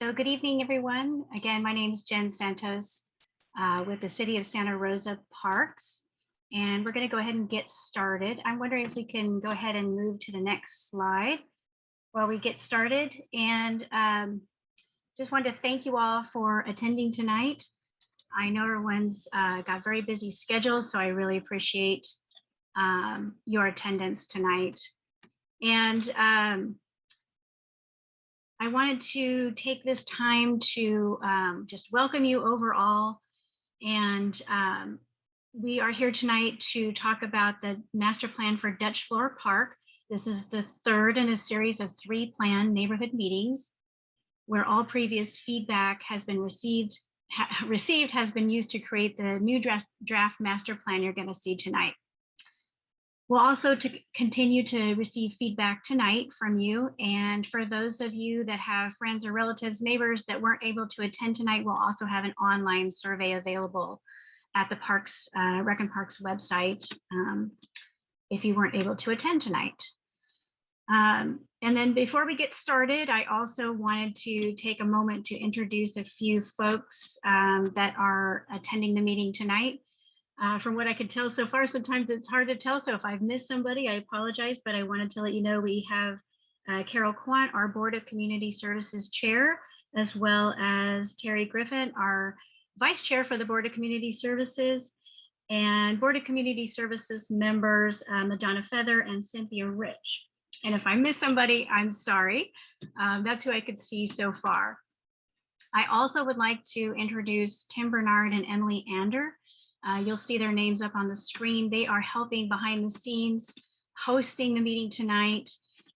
So good evening, everyone. Again, my name is Jen Santos uh, with the City of Santa Rosa Parks. And we're going to go ahead and get started. I'm wondering if we can go ahead and move to the next slide while we get started. And um, just wanted to thank you all for attending tonight. I know everyone's uh, got very busy schedules, so I really appreciate um, your attendance tonight. And um, I wanted to take this time to um, just welcome you overall. And um, we are here tonight to talk about the master plan for Dutch Floor Park. This is the third in a series of three planned neighborhood meetings where all previous feedback has been received ha received has been used to create the new draft, draft master plan you're going to see tonight. We'll also to continue to receive feedback tonight from you. And for those of you that have friends or relatives, neighbors that weren't able to attend tonight, we'll also have an online survey available at the Parks, uh, Rec and Parks website um, if you weren't able to attend tonight. Um, and then before we get started, I also wanted to take a moment to introduce a few folks um, that are attending the meeting tonight. Uh, from what I could tell so far, sometimes it's hard to tell. So if I've missed somebody, I apologize, but I wanted to let you know we have uh, Carol Quant, our Board of Community Services Chair, as well as Terry Griffin, our Vice Chair for the Board of Community Services, and Board of Community Services members, uh, Madonna Feather and Cynthia Rich. And if I miss somebody, I'm sorry. Um, that's who I could see so far. I also would like to introduce Tim Bernard and Emily Ander. Uh, you'll see their names up on the screen. They are helping behind the scenes, hosting the meeting tonight,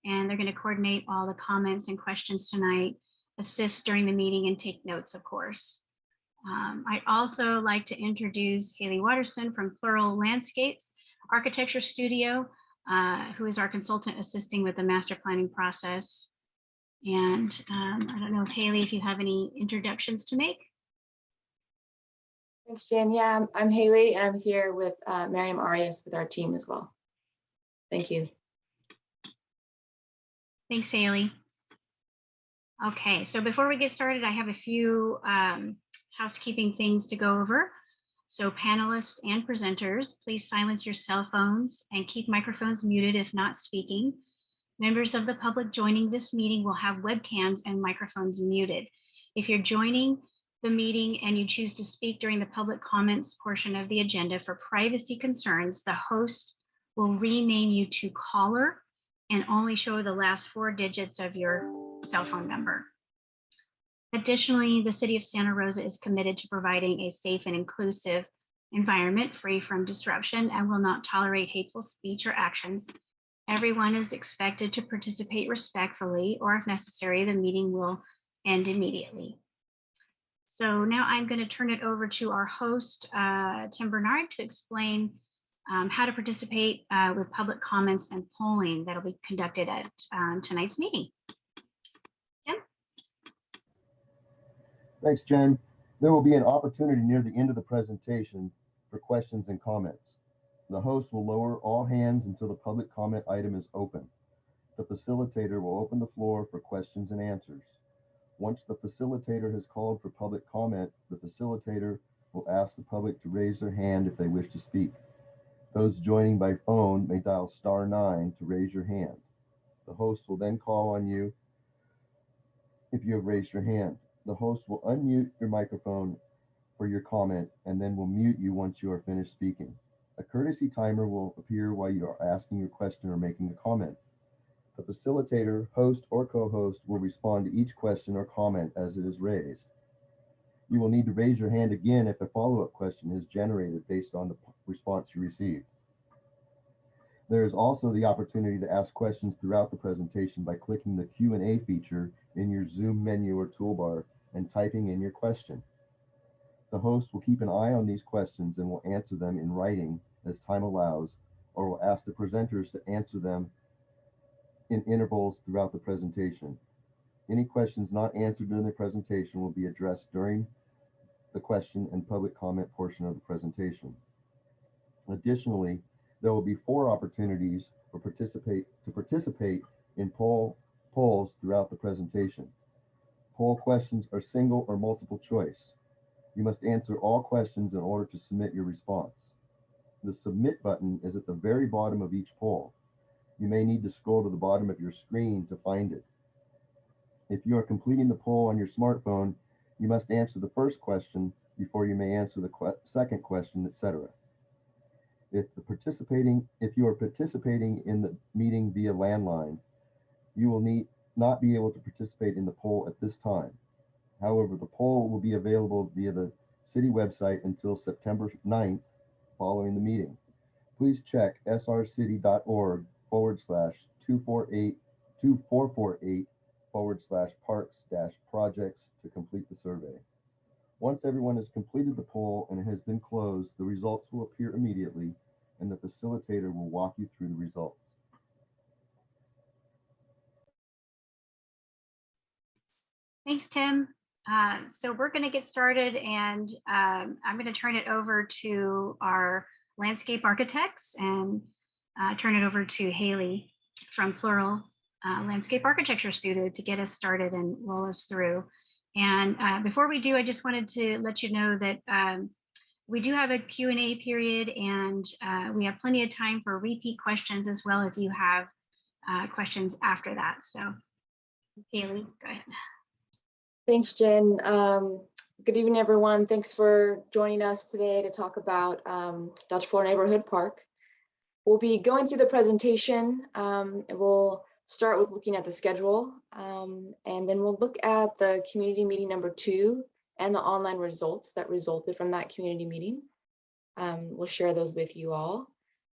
and they're going to coordinate all the comments and questions tonight, assist during the meeting, and take notes, of course. Um, I'd also like to introduce Haley Watterson from Plural Landscapes Architecture Studio, uh, who is our consultant assisting with the master planning process. And um, I don't know Haley, if you have any introductions to make. Thanks, Jan. Yeah, I'm, I'm Haley and I'm here with uh, Miriam Arias with our team as well. Thank you. Thanks, Haley. Okay, so before we get started, I have a few um, housekeeping things to go over. So panelists and presenters, please silence your cell phones and keep microphones muted if not speaking. Members of the public joining this meeting will have webcams and microphones muted. If you're joining the meeting and you choose to speak during the public comments portion of the agenda for privacy concerns, the host will rename you to caller and only show the last four digits of your cell phone number. Additionally, the city of Santa Rosa is committed to providing a safe and inclusive environment free from disruption and will not tolerate hateful speech or actions. Everyone is expected to participate respectfully, or if necessary, the meeting will end immediately. So now I'm going to turn it over to our host, uh, Tim Bernard, to explain um, how to participate uh, with public comments and polling that'll be conducted at um, tonight's meeting. Tim? Thanks, Jen. There will be an opportunity near the end of the presentation for questions and comments. The host will lower all hands until the public comment item is open. The facilitator will open the floor for questions and answers. Once the facilitator has called for public comment, the facilitator will ask the public to raise their hand if they wish to speak. Those joining by phone may dial star nine to raise your hand. The host will then call on you if you have raised your hand. The host will unmute your microphone for your comment and then will mute you once you are finished speaking. A courtesy timer will appear while you are asking your question or making a comment. The facilitator, host, or co-host will respond to each question or comment as it is raised. You will need to raise your hand again if a follow-up question is generated based on the response you received. There is also the opportunity to ask questions throughout the presentation by clicking the Q&A feature in your Zoom menu or toolbar and typing in your question. The host will keep an eye on these questions and will answer them in writing as time allows, or will ask the presenters to answer them in intervals throughout the presentation. Any questions not answered during the presentation will be addressed during the question and public comment portion of the presentation. Additionally, there will be four opportunities for participate to participate in poll polls throughout the presentation. Poll questions are single or multiple choice. You must answer all questions in order to submit your response. The submit button is at the very bottom of each poll. You may need to scroll to the bottom of your screen to find it. If you are completing the poll on your smartphone, you must answer the first question before you may answer the que- second question, etc. If the participating, if you are participating in the meeting via landline, you will need not be able to participate in the poll at this time. However, the poll will be available via the city website until September 9th following the meeting. Please check srcity.org forward slash 248 2448 forward slash parks dash projects to complete the survey. Once everyone has completed the poll and it has been closed, the results will appear immediately and the facilitator will walk you through the results. Thanks, Tim. Uh, So we're going to get started and um, I'm going to turn it over to our landscape architects and uh, turn it over to Haley from Plural uh, Landscape Architecture Studio to get us started and roll us through. And uh, before we do, I just wanted to let you know that um, we do have a Q&A period and uh, we have plenty of time for repeat questions as well if you have uh, questions after that. So Haley, go ahead. Thanks, Jen. Um, Good evening, everyone. Thanks for joining us today to talk about um, Dutch Floor Neighborhood Park. We'll be going through the presentation um, we'll start with looking at the schedule. um, And then we'll look at the community meeting number two and the online results that resulted from that community meeting. Um, We'll share those with you all.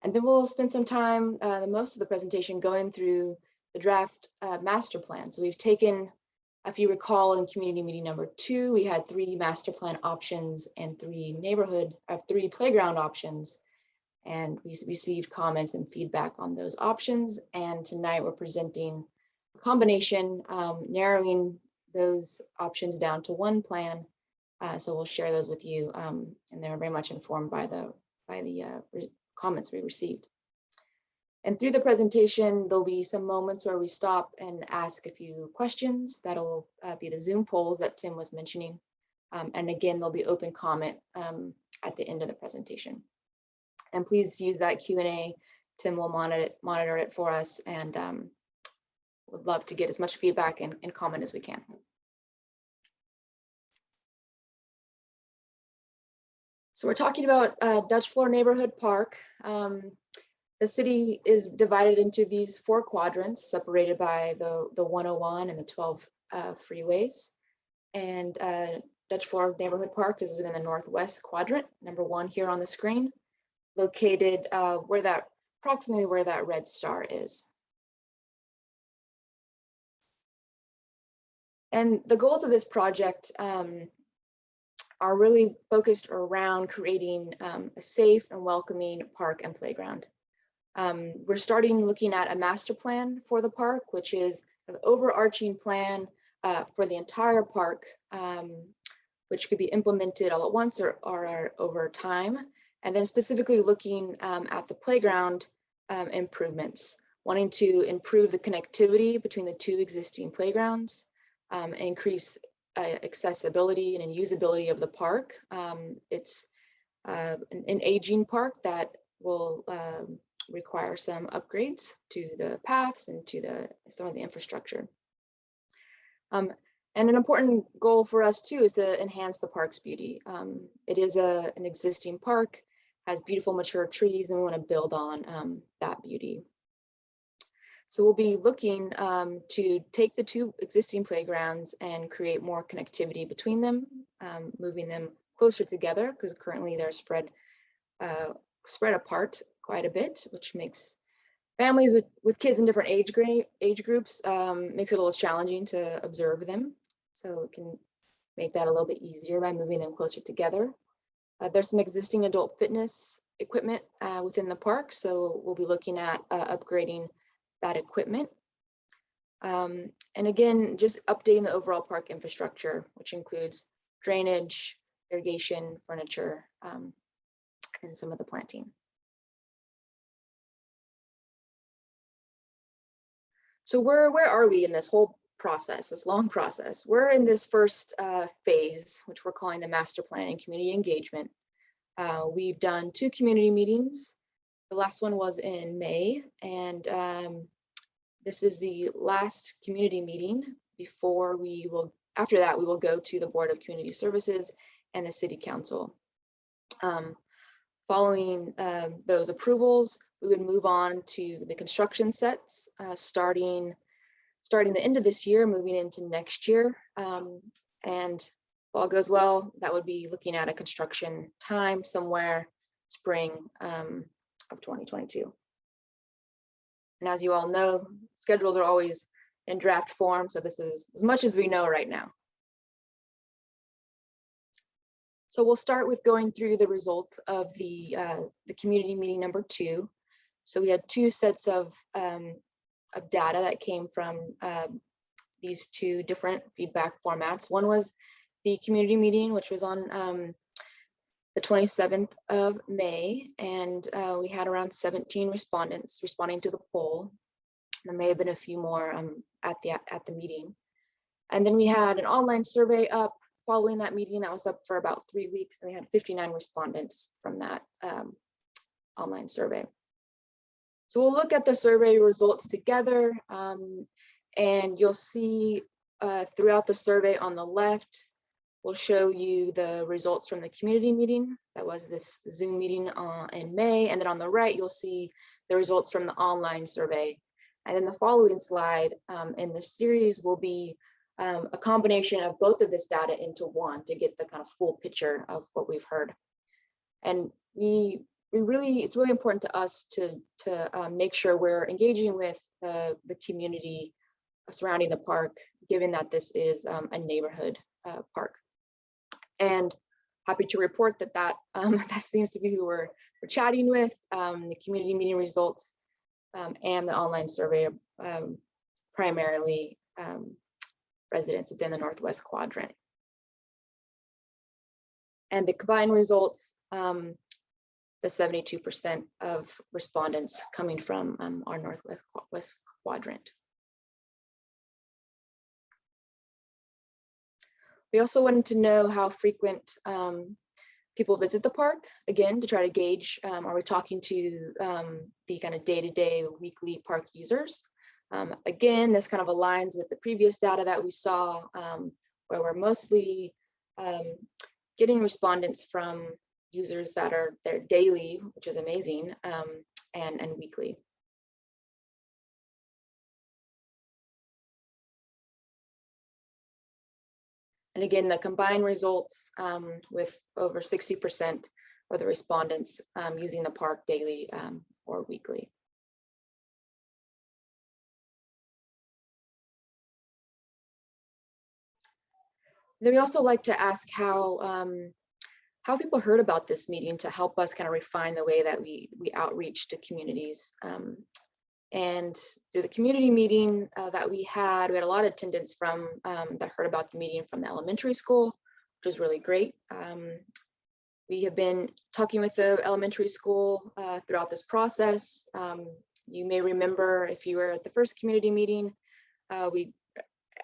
And then we'll spend some time, uh, the most of the presentation going through the draft uh, master plan. So we've taken if you recall in community meeting number two, we had three master plan options and three neighborhood, uh, three playground options. And we received comments and feedback on those options. And tonight we're presenting a combination, um, narrowing those options down to one plan. Uh, so we'll share those with you. Um, and they're very much informed by the, by the uh, comments we received. And through the presentation, there'll be some moments where we stop and ask a few questions. That'll uh, be the Zoom polls that Tim was mentioning. Um, and again, there'll be open comment um, at the end of the presentation. And please use that Q and A. Tim will monitor it, monitor it for us and um, would love to get as much feedback and, and comment as we can. So we're talking about uh, Dutch Floor Neighborhood Park. Um, the city is divided into these four quadrants separated by the, the 101 and the 12 uh, freeways. And uh, Dutch Floor Neighborhood Park is within the northwest quadrant, number one here on the screen, located uh, where that approximately where that red star is. And the goals of this project um, are really focused around creating um, a safe and welcoming park and playground. Um, we're starting looking at a master plan for the park, which is an overarching plan uh, for the entire park, um, which could be implemented all at once or, or over time. And then specifically looking um, at the playground um, improvements, wanting to improve the connectivity between the two existing playgrounds, um, increase uh, accessibility and usability of the park. Um, it's uh, an, an aging park that will um, require some upgrades to the paths and to the some of the infrastructure. Um, and an important goal for us too is to enhance the park's beauty. Um, it is a, an existing park, has beautiful mature trees, and we want to build on um, that beauty. So we'll be looking um, to take the two existing playgrounds and create more connectivity between them, um, moving them closer together because currently they're spread uh, spread apart quite a bit, which makes families with, with kids in different age age groups um, makes it a little challenging to observe them. So it can make that a little bit easier by moving them closer together. Uh, there's some existing adult fitness equipment uh, within the park, so we'll be looking at uh, upgrading that equipment. Um, and again, just updating the overall park infrastructure, which includes drainage, irrigation, furniture, um, and some of the planting. So where, where are we in this whole process, this long process. We're in this first uh, phase, which we're calling the master plan and community engagement. Uh, we've done two community meetings. The last one was in May, and um, this is the last community meeting before we will, after that, we will go to the Board of Community Services and the City Council. Um, Following um, those approvals, we would move on to the construction sets, uh, starting starting the end of this year, moving into next year. Um, and if all goes well, that would be looking at a construction time somewhere spring um, of 2022. And as you all know, schedules are always in draft form, so this is as much as we know right now. So we'll start with going through the results of the uh, the community meeting number two. So we had two sets of um, of data that came from um, these two different feedback formats. One was the community meeting, which was on um, the 27th of May, and uh, we had around 17 respondents responding to the poll. There may have been a few more um, at the at the meeting. And then we had an online survey up following that meeting that was up for about three weeks, and we had 59 respondents from that um, online survey. So we'll look at the survey results together um, and you'll see uh, throughout the survey on the left, we'll show you the results from the community meeting. That was this Zoom meeting uh, in May. And then on the right, you'll see the results from the online survey. And then the following slide um, in the series will be um, a combination of both of this data into one to get the kind of full picture of what we've heard. And we we really, it's really important to us to, to um, make sure we're engaging with the community surrounding the park, given that this is um, a neighborhood uh, park. And happy to report that that, um, that seems to be who we're, we're chatting with, um, the community meeting results um, and the online survey, um, primarily residents within the Northwest Quadrant. And the combined results, um, the 72% of respondents coming from um, our Northwest West Quadrant. We also wanted to know how frequent um, people visit the park, again, to try to gauge, um, are we talking to um, the kind of day-to-day -day, weekly park users? Um, again, this kind of aligns with the previous data that we saw, um, where we're mostly getting respondents from users that are there daily, which is amazing, um, and, and weekly. And again, the combined results um, with over 60% of the respondents um, using the park daily um, or weekly. Then we also like to ask how um, how people heard about this meeting to help us kind of refine the way that we we outreach to communities. Um, and through the community meeting uh, that we had, we had a lot of attendance from um, that heard about the meeting from the elementary school, which was really great. Um, we have been talking with the elementary school uh, throughout this process. Um, you may remember if you were at the first community meeting, uh, we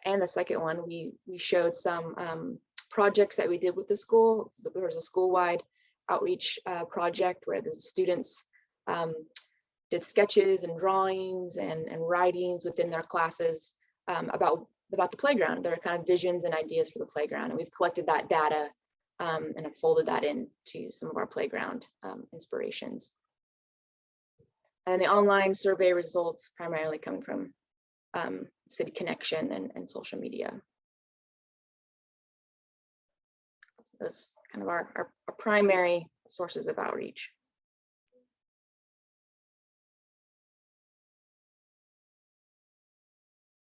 and the second one, we we showed some um, projects that we did with the school. So there was a school-wide outreach uh, project where the students um, did sketches and drawings and, and writings within their classes um, about, about the playground, their kind of visions and ideas for the playground. And we've collected that data um, and have folded that into some of our playground um, inspirations. And the online survey results primarily coming from um, City Connection and, and social media. Those kind of our, our, our primary sources of outreach.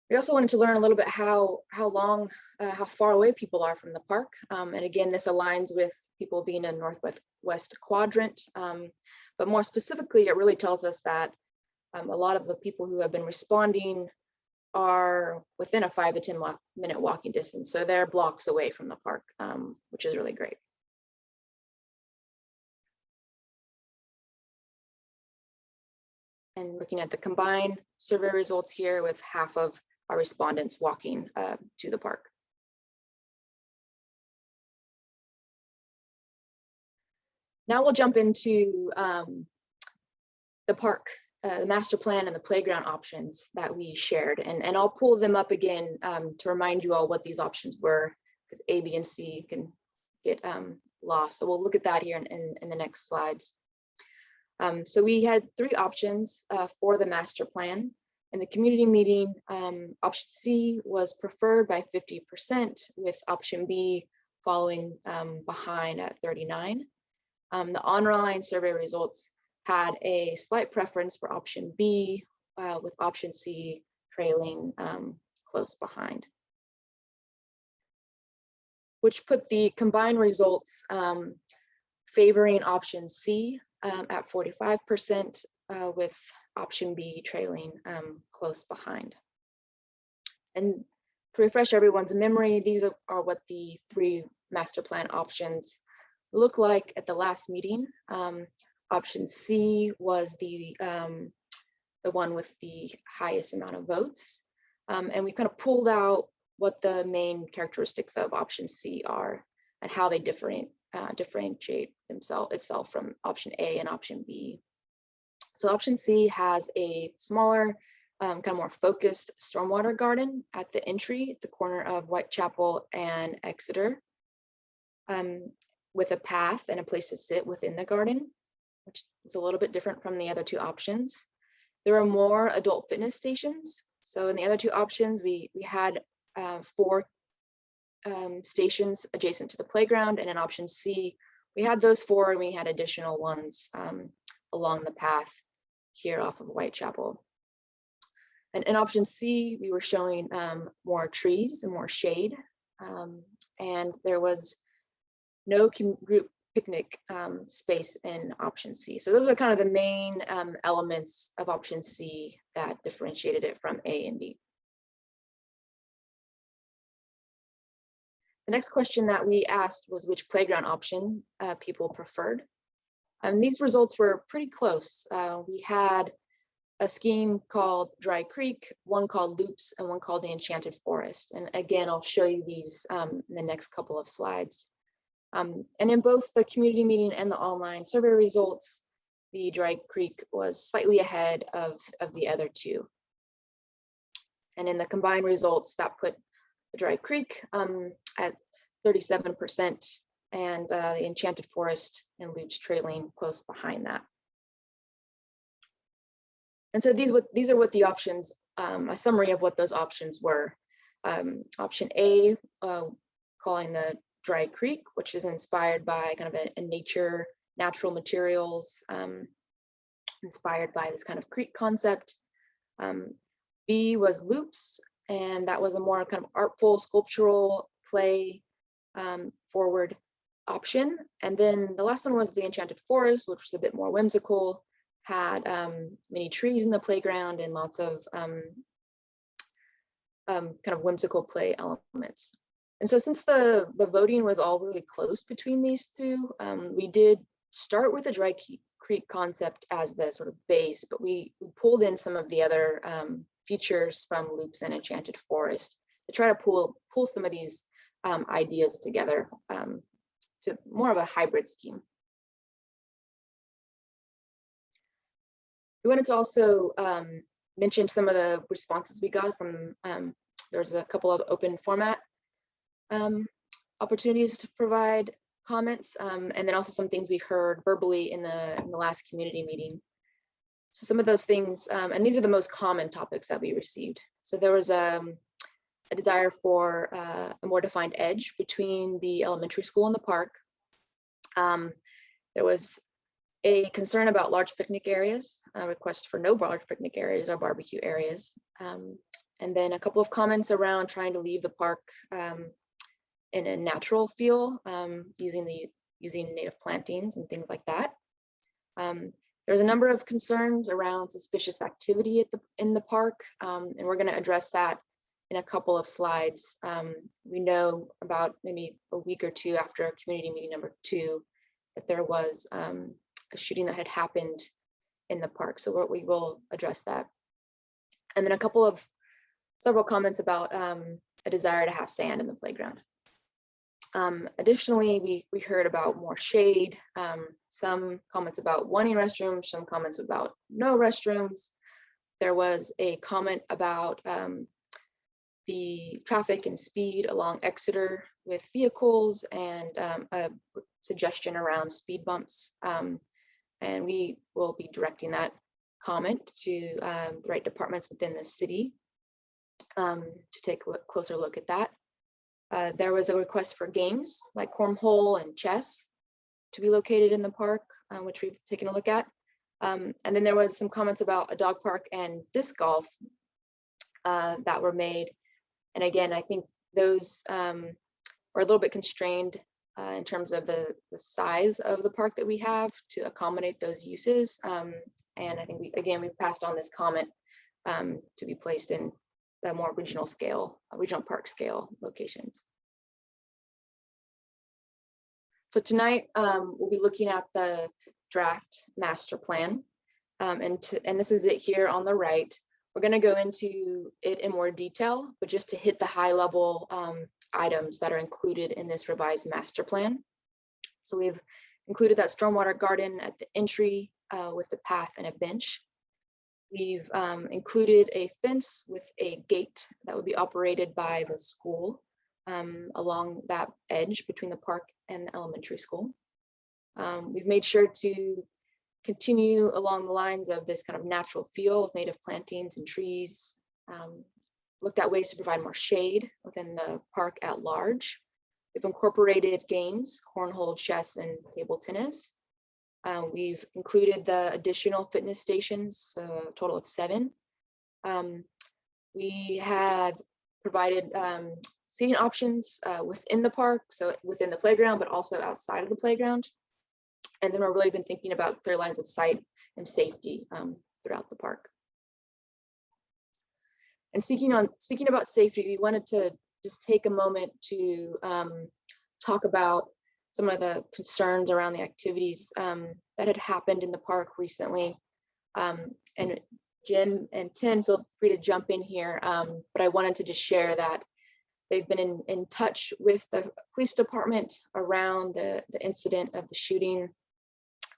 We also wanted to learn a little bit how how long, uh, how far away people are from the park. Um, and again, this aligns with people being in Northwest West Quadrant. Um, but more specifically, it really tells us that um, a lot of the people who have been responding are within a five to 10 walk, minute walking distance. So they're blocks away from the park, um, which is really great. And looking at the combined survey results here with half of our respondents walking uh, to the park. Now we'll jump into um, the park, uh, the master plan and the playground options that we shared. And, and I'll pull them up again um, to remind you all what these options were because A, B, and C can get um, lost. So we'll look at that here in, in, in the next slides. Um, so we had three options uh, for the master plan. In the community meeting, um, option C was preferred by 50% with option B following um, behind at 39. Um, the online survey results had a slight preference for option B uh, with option C trailing um, close behind. Which put the combined results um, favoring option C um, at 45% uh, with option B trailing um, close behind. And to refresh everyone's memory, these are, are what the three master plan options look like at the last meeting. Um, option C was the, um, the one with the highest amount of votes. Um, and we kind of pulled out what the main characteristics of option C are and how they different, uh, differentiate themselves itself from option A and option B. So option C has a smaller, um, kind of more focused stormwater garden at the entry, at the corner of Whitechapel and Exeter. Um, with a path and a place to sit within the garden, which is a little bit different from the other two options. There are more adult fitness stations. So in the other two options, we, we had uh, four um, stations adjacent to the playground and in option C, we had those four and we had additional ones um, along the path here off of Whitechapel. And in option C, we were showing um, more trees and more shade. Um, and there was no group picnic um, space in option C. So those are kind of the main um, elements of option C that differentiated it from A and B. The next question that we asked was which playground option uh, people preferred. And these results were pretty close. Uh, we had a scheme called Dry Creek, one called Loops, and one called the Enchanted Forest. And again, I'll show you these um, in the next couple of slides. Um, and in both the community meeting and the online survey results, the Dry Creek was slightly ahead of, of the other two. And in the combined results, that put the Dry Creek um, at 37% and uh, the Enchanted Forest and Loops trailing close behind that. And so these, what, these are what the options, um, a summary of what those options were. Um, option A, uh, calling the Dry Creek, which is inspired by kind of a, a nature, natural materials, um, inspired by this kind of creek concept. Um, B was loops, and that was a more kind of artful sculptural play um, forward option. And then the last one was the Enchanted Forest, which was a bit more whimsical, had um, many trees in the playground and lots of um, um, kind of whimsical play elements. And so since the, the voting was all really close between these two, um, we did start with the Dry Creek concept as the sort of base, but we, we pulled in some of the other um, features from Loops and Enchanted Forest to try to pull, pull some of these um, ideas together um, to more of a hybrid scheme. We wanted to also um, mention some of the responses we got from, um, there's a couple of open format um, opportunities to provide comments, um, and then also some things we heard verbally in the, in the last community meeting. So some of those things, um, and these are the most common topics that we received. So there was um, a desire for uh, a more defined edge between the elementary school and the park. Um, there was a concern about large picnic areas, a request for no large picnic areas or barbecue areas. Um, and then a couple of comments around trying to leave the park in a natural feel um, using the using native plantings and things like that. Um, there's a number of concerns around suspicious activity at the in the park, um, and we're going to address that in a couple of slides. Um, we know about maybe a week or two after community meeting number two that there was um, a shooting that had happened in the park, so we will address that. And then a couple of several comments about um, a desire to have sand in the playground. Um, additionally, we, we heard about more shade, um, some comments about wanting restrooms, some comments about no restrooms. There was a comment about um, the traffic and speed along Exeter with vehicles and um, a suggestion around speed bumps. Um, and we will be directing that comment to um, the right departments within the city to take a look- closer look at that. Uh, there was a request for games like cornhole and chess to be located in the park, uh, which we've taken a look at. Um, and then there was some comments about a dog park and disc golf uh, that were made. And again, I think those um, are a little bit constrained uh, in terms of the, the size of the park that we have to accommodate those uses. Um, and I think we, again, we passed on this comment um, to be placed in the more regional scale, uh, regional park scale locations. So tonight, um, we'll be looking at the draft master plan. Um, and to, and this is it here on the right. We're gonna go into it in more detail, but just to hit the high level um, items that are included in this revised master plan. So we've included that stormwater garden at the entry uh, with a path and a bench. We've um, included a fence with a gate that would be operated by the school um, along that edge between the park and the elementary school. Um, we've made sure to continue along the lines of this kind of natural feel with native plantings and trees. Um, looked at ways to provide more shade within the park at large. We've incorporated games, cornhole, chess, and table tennis. Um, we've included the additional fitness stations, so a total of seven. Um, we have provided um, seating options uh, within the park, so within the playground, but also outside of the playground. And then we've really been thinking about clear lines of sight and safety um, throughout the park. And speaking on speaking about safety, we wanted to just take a moment to um, talk about some of the concerns around the activities um, that had happened in the park recently. Um, and Jim and Tim, feel free to jump in here, um, but I wanted to just share that they've been in, in touch with the police department around the, the incident of the shooting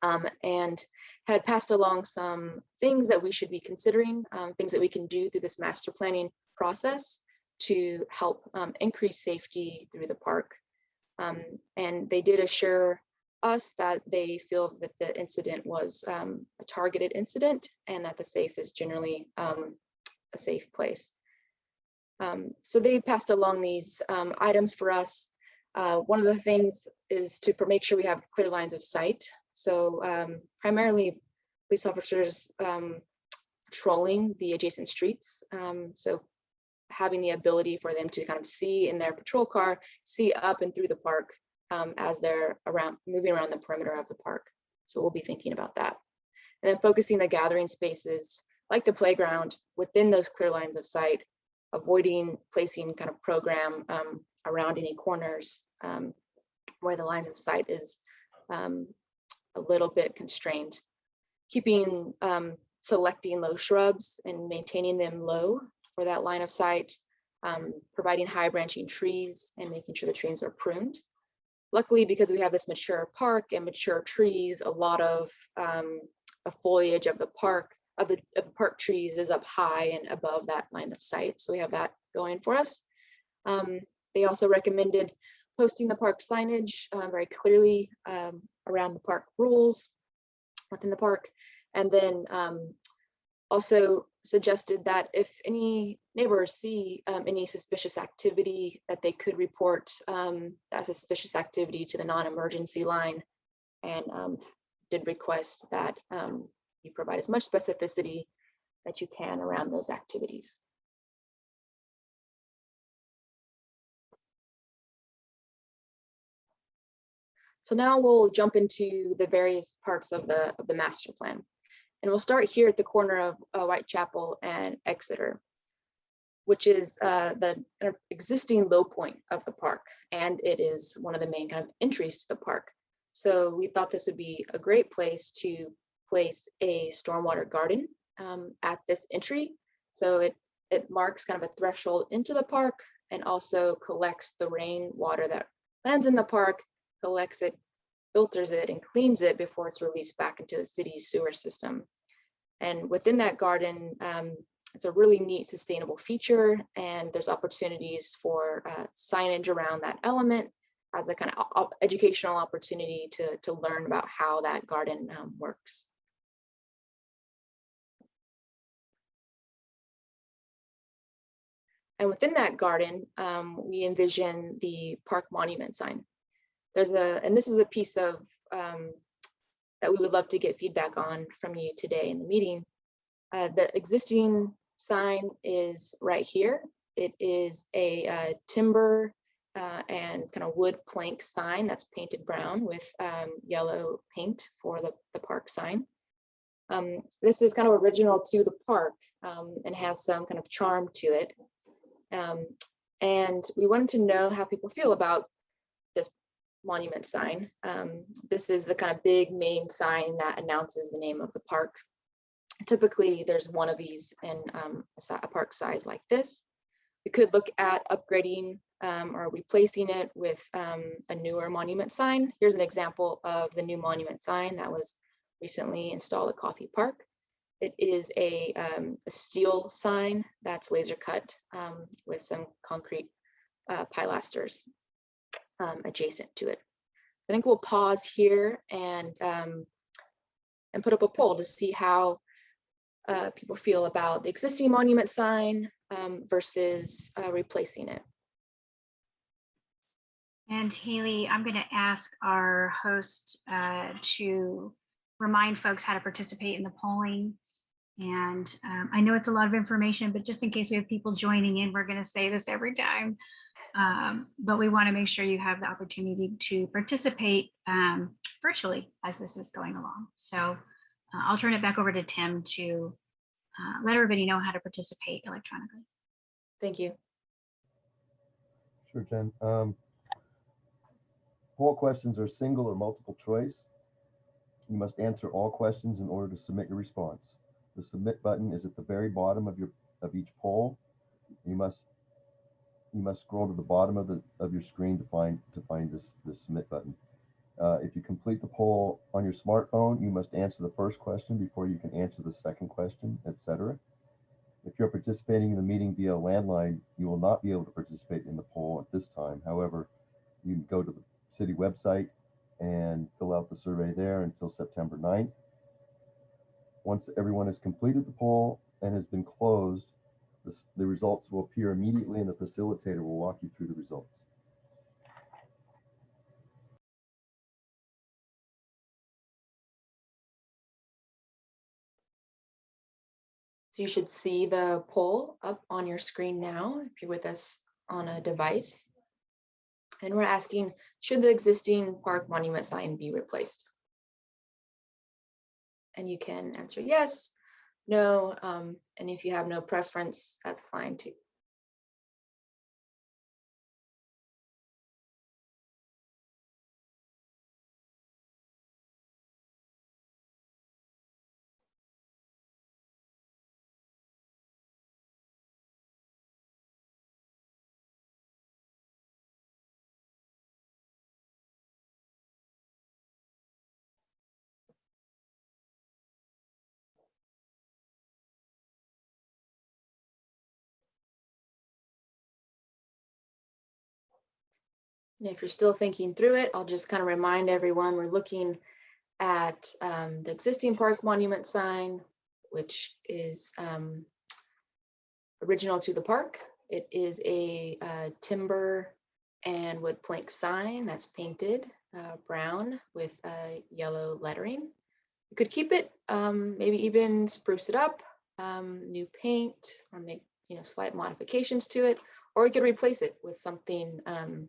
um, and had passed along some things that we should be considering, um, things that we can do through this master planning process to help um, increase safety through the park. Um, and they did assure us that they feel that the incident was um, a targeted incident and that the safe is generally um, a safe place. Um, so they passed along these um, items for us. Uh, one of the things is to make sure we have clear lines of sight. So um, primarily police officers patrolling the adjacent streets. So having the ability for them to kind of see in their patrol car, see up and through the park um, as they're around moving around the perimeter of the park. So we'll be thinking about that. And then focusing the gathering spaces like the playground within those clear lines of sight, avoiding placing kind of program um, around any corners um, where the line of sight is um, a little bit constrained. Keeping um, selecting low shrubs and maintaining them low for that line of sight, um, providing high branching trees and making sure the trees are pruned. Luckily, because we have this mature park and mature trees, a lot of um, the foliage of the park, of the, of the park trees is up high and above that line of sight. So we have that going for us. Um, they also recommended posting the park signage uh, very clearly um, around the park rules within the park. And then um, also suggested that if any neighbors see um, any suspicious activity, that they could report um, that suspicious activity to the non-emergency line and um, did request that um, you provide as much specificity that you can around those activities. So now we'll jump into the various parts of the of the master plan. And we'll start here at the corner of uh, Whitechapel and Exeter, which is uh, the kind of existing low point of the park. And it is one of the main kind of entries to the park. So we thought this would be a great place to place a stormwater garden um, at this entry. So it it marks kind of a threshold into the park and also collects the rain water that lands in the park, collects it, filters it and cleans it before it's released back into the city's sewer system. And within that garden, um, it's a really neat sustainable feature and there's opportunities for uh, signage around that element as a kind of educational opportunity to, to learn about how that garden um, works. And within that garden, um, we envision the park monument sign. There's a, and this is a piece of um, that we would love to get feedback on from you today in the meeting. Uh, the existing sign is right here. It is a uh, timber uh, and kind of wood plank sign that's painted brown with um, yellow paint for the, the park sign. Um, this is kind of original to the park um, and has some kind of charm to it. Um, and we wanted to know how people feel about monument sign. Um, this is the kind of big main sign that announces the name of the park. Typically, there's one of these in um, a, park size like this. We could look at upgrading um, or replacing it with um, a newer monument sign. Here's an example of the new monument sign that was recently installed at Coffey Park. It is a, um, a steel sign that's laser cut um, with some concrete uh, pilasters um, adjacent to it. I think we'll pause here and um, and put up a poll to see how uh, people feel about the existing monument sign um, versus uh, replacing it. And Haley, I'm going to ask our host uh, to remind folks how to participate in the polling. And um, I know it's a lot of information, but just in case we have people joining in, we're going to say this every time. Um, but we want to make sure you have the opportunity to participate um, virtually as this is going along. So uh, I'll turn it back over to Tim to uh, let everybody know how to participate electronically. Thank you. Sure, Jen. Um, Poll questions are single or multiple choice. You must answer all questions in order to submit your response. The submit button is at the very bottom of your, of each poll. You must, you must scroll to the bottom of the, of your screen to find, to find this, this submit button. Uh, if you complete the poll on your smartphone, you must answer the first question before you can answer the second question, etc. If you're participating in the meeting via landline, you will not be able to participate in the poll at this time. However, you can go to the city website and fill out the survey there until September 9th. Once everyone has completed the poll and has been closed, the, the results will appear immediately and the facilitator will walk you through the results. So you should see the poll up on your screen now if you're with us on a device. And we're asking, should the existing park monument sign be replaced? And you can answer yes, no, um, and if you have no preference, that's fine too. And if you're still thinking through it, I'll just kind of remind everyone, we're looking at um, the existing park monument sign, which is um, original to the park. It is a uh, timber and wood plank sign that's painted uh, brown with uh, yellow lettering. You could keep it, um, maybe even spruce it up, um, new paint, or make you know slight modifications to it, or you could replace it with something um,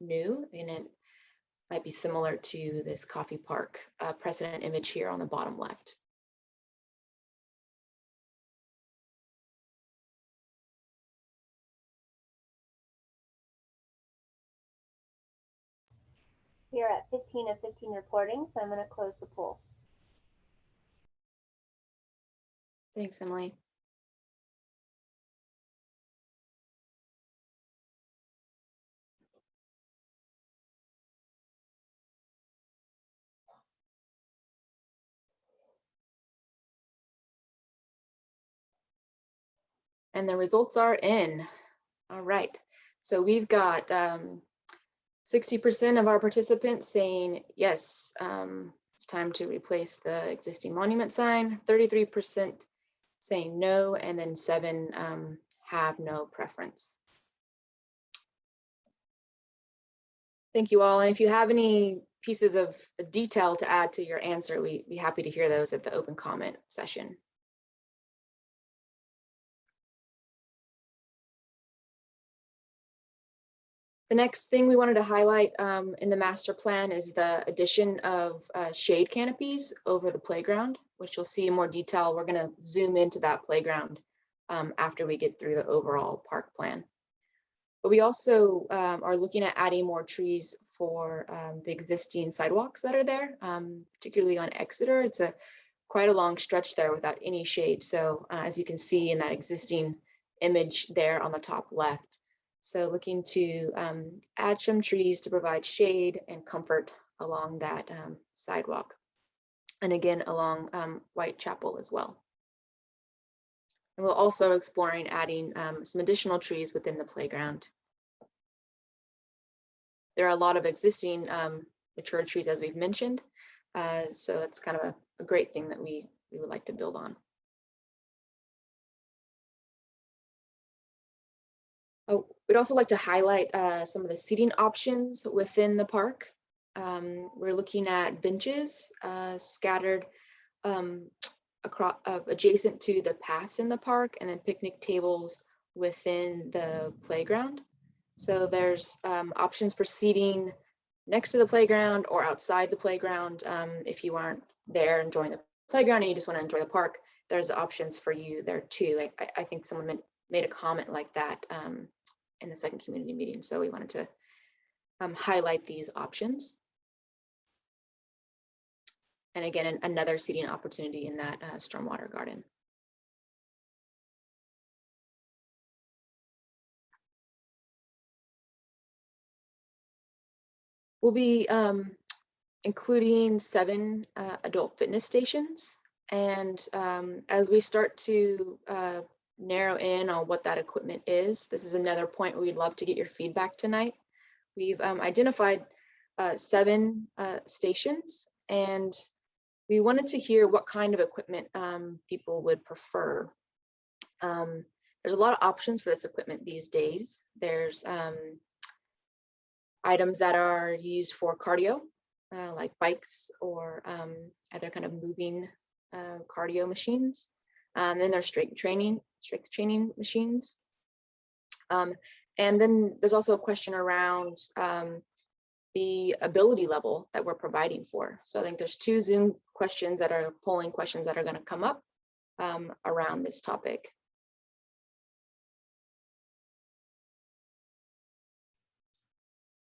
new and it might be similar to this Coffey Park uh, precedent image here on the bottom left. We are at 15 of 15 reporting, so I'm going to close the poll. Thanks, Emily. And the results are in. All right. So we've got um, 60% of our participants saying, yes, um, it's time to replace the existing monument sign, 33% saying no, and then seven um, have no preference. Thank you all. And if you have any pieces of detail to add to your answer, we'd be happy to hear those at the open comment session. The next thing we wanted to highlight um, in the master plan is the addition of uh, shade canopies over the playground, which you'll see in more detail. We're going to zoom into that playground um, after we get through the overall park plan. But we also um, are looking at adding more trees for um, the existing sidewalks that are there, um, particularly on Exeter. It's a quite a long stretch there without any shade. So uh, as you can see in that existing image there on the top left. So looking to um, add some trees to provide shade and comfort along that um, sidewalk. And again, along um, Whitechapel as well. And we're also exploring adding um, some additional trees within the playground. There are a lot of existing um, mature trees, as we've mentioned. Uh, so it's kind of a, a great thing that we, we would like to build on. Oh, we'd also like to highlight uh, some of the seating options within the park. Um, we're looking at benches uh, scattered um, across uh, adjacent to the paths in the park and then picnic tables within the playground. So there's um, options for seating next to the playground or outside the playground. Um, if you aren't there enjoying the playground and you just want to enjoy the park, there's options for you there too. I, I think someone made, a comment like that um, in the second community meeting. So we wanted to um, highlight these options. And again, an, another seating opportunity in that uh, stormwater garden. We'll be um, including seven uh, adult fitness stations. And um, as we start to uh, narrow in on what that equipment is, this is another point we'd love to get your feedback tonight. We've um, identified uh, seven uh, stations and we wanted to hear what kind of equipment um, people would prefer. Um, there's a lot of options for this equipment these days. There's um, items that are used for cardio, uh, like bikes or um, other kind of moving uh, cardio machines. Um, then there's strength training, strength training machines. Um, and then there's also a question around um, the ability level that we're providing for. So I think there's two Zoom questions that are polling questions that are going to come up um, around this topic.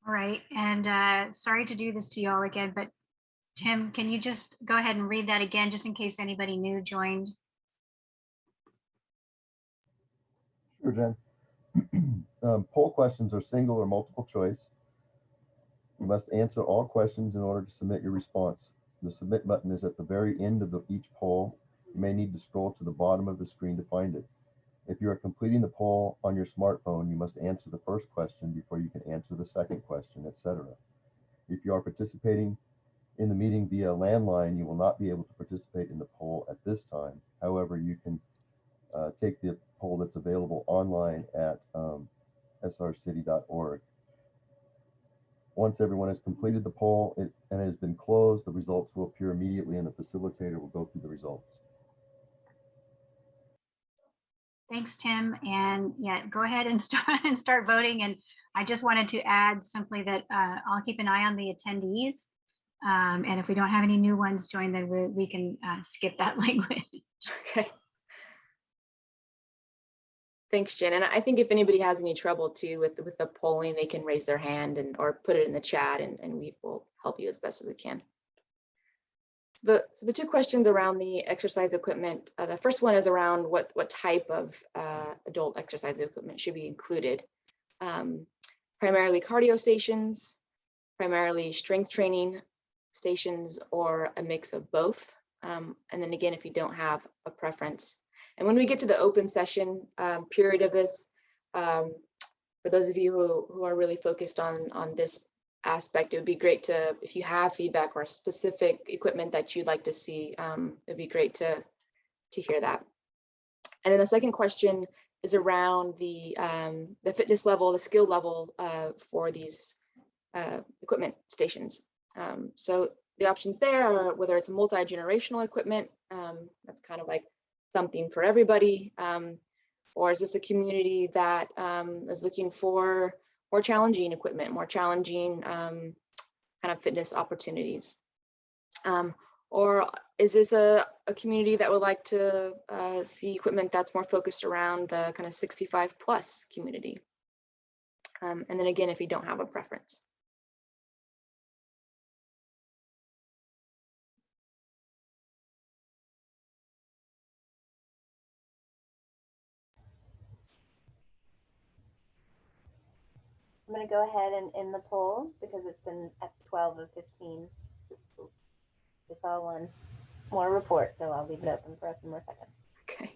All right, and uh, sorry to do this to y'all again, but Tim, can you just go ahead and read that again, just in case anybody new joined? Sure. Um, Poll questions are single or multiple choice. You must answer all questions in order to submit your response. The submit button is at the very end of the, each poll. You may need to scroll to the bottom of the screen to find it. If you are completing the poll on your smartphone, you must answer the first question before you can answer the second question, etc. If you are participating in the meeting via landline, you will not be able to participate in the poll at this time. However, you can uh, take the poll that's available online at um, srcity.org. Once everyone has completed the poll it, and has been closed, the results will appear immediately and the facilitator will go through the results. Thanks, Tim. And yeah, go ahead and start and start voting. And I just wanted to add simply that uh, I'll keep an eye on the attendees. Um, and if we don't have any new ones join, then we, we can uh, skip that language. Okay. Thanks, Jen. And I think if anybody has any trouble too with, with the polling, they can raise their hand and or put it in the chat and, and we will help you as best as we can. So the, so the two questions around the exercise equipment, uh, the first one is around what, what type of uh, adult exercise equipment should be included. Um, primarily cardio stations, primarily strength training stations, or a mix of both. Um, and then again, if you don't have a preference, And when we get to the open session um, period of this, um, for those of you who, who are really focused on, on this aspect, it would be great to, if you have feedback or specific equipment that you'd like to see, um, it'd be great to, to hear that. And then the second question is around the, um, the fitness level, the skill level uh, for these uh, equipment stations. Um, so the options there are whether it's multi-generational equipment, um, that's kind of like something for everybody, um, or is this a community that um, is looking for more challenging equipment, more challenging um, kind of fitness opportunities? Um, or is this a, a community that would like to uh, see equipment that's more focused around the kind of 65 plus community? Um, and then again, if you don't have a preference. I'm gonna go ahead and end the poll because it's been at twelve of fifteen. Just saw one more report, so I'll leave it open for a few more seconds. Okay.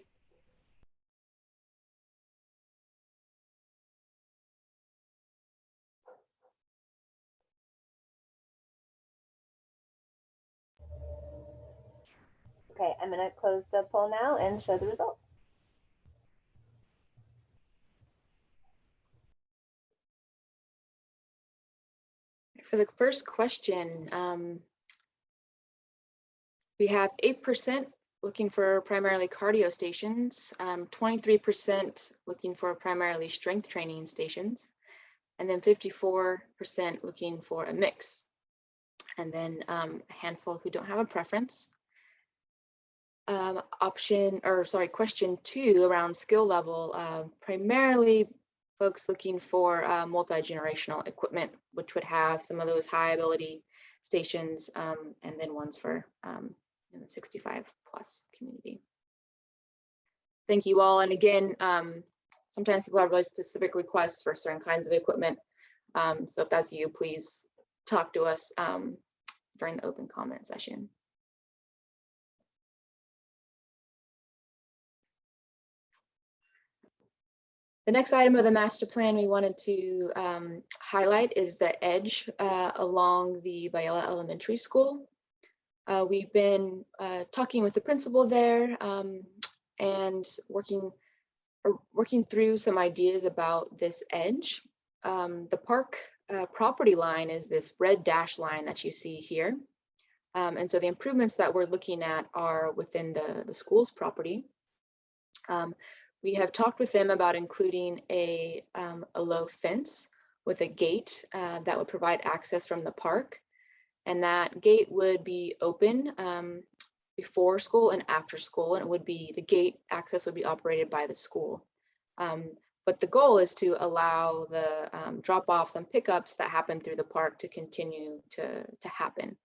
Okay, I'm gonna close the poll now and show the results. For the first question, um, we have eight percent looking for primarily cardio stations, um, twenty-three percent looking for primarily strength training stations, and then fifty-four percent looking for a mix. And then um, a handful who don't have a preference. Um, option, or sorry, question two around skill level, uh, primarily folks looking for uh, multi-generational equipment, which would have some of those high ability stations um, and then ones for um, in the 65 plus community. Thank you all. And again, um, sometimes people have really specific requests for certain kinds of equipment. Um, so if that's you, please talk to us um, during the open comment session. The next item of the master plan we wanted to um, highlight is the edge uh, along the Biella Elementary School. Uh, we've been uh, talking with the principal there um, and working working through some ideas about this edge. Um, the park uh, property line is this red dash line that you see here. Um, and so the improvements that we're looking at are within the, the school's property. Um, we have talked with them about including a, um, a low fence with a gate uh, that would provide access from the park. And that gate would be open um, before school and after school, and it would be the gate access would be operated by the school. Um, but the goal is to allow the um, drop-offs and pickups that happen through the park to continue to, to happen.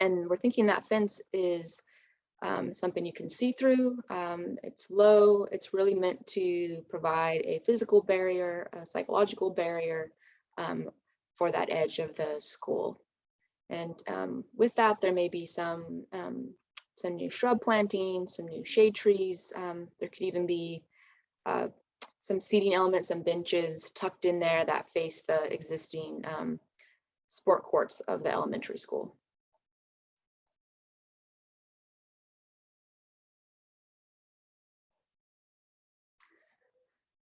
And we're thinking that fence is um, something you can see through. Um, it's low. It's really meant to provide a physical barrier, a psychological barrier um, for that edge of the school. And um, with that, there may be some um, some new shrub planting, some new shade trees. Um, there could even be uh, some seating elements and benches tucked in there that face the existing sport courts of the elementary school.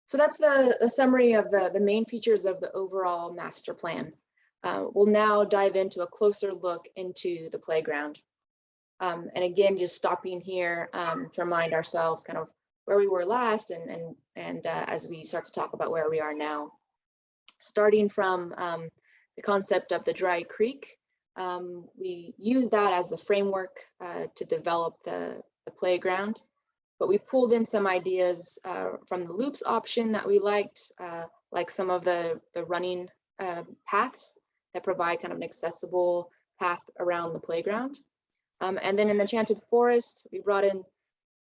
So that's the, the summary of the, the main features of the overall master plan. Uh, we'll now dive into a closer look into the playground. Um, and again, just stopping here um, to remind ourselves kind of where we were last and, and, and uh, as we start to talk about where we are now. Starting from um, the concept of the dry creek, um, we use that as the framework uh, to develop the, the playground but we pulled in some ideas uh, from the loops option that we liked, uh, like some of the, the running uh, paths that provide kind of an accessible path around the playground. Um, and then in the Enchanted Forest, we brought in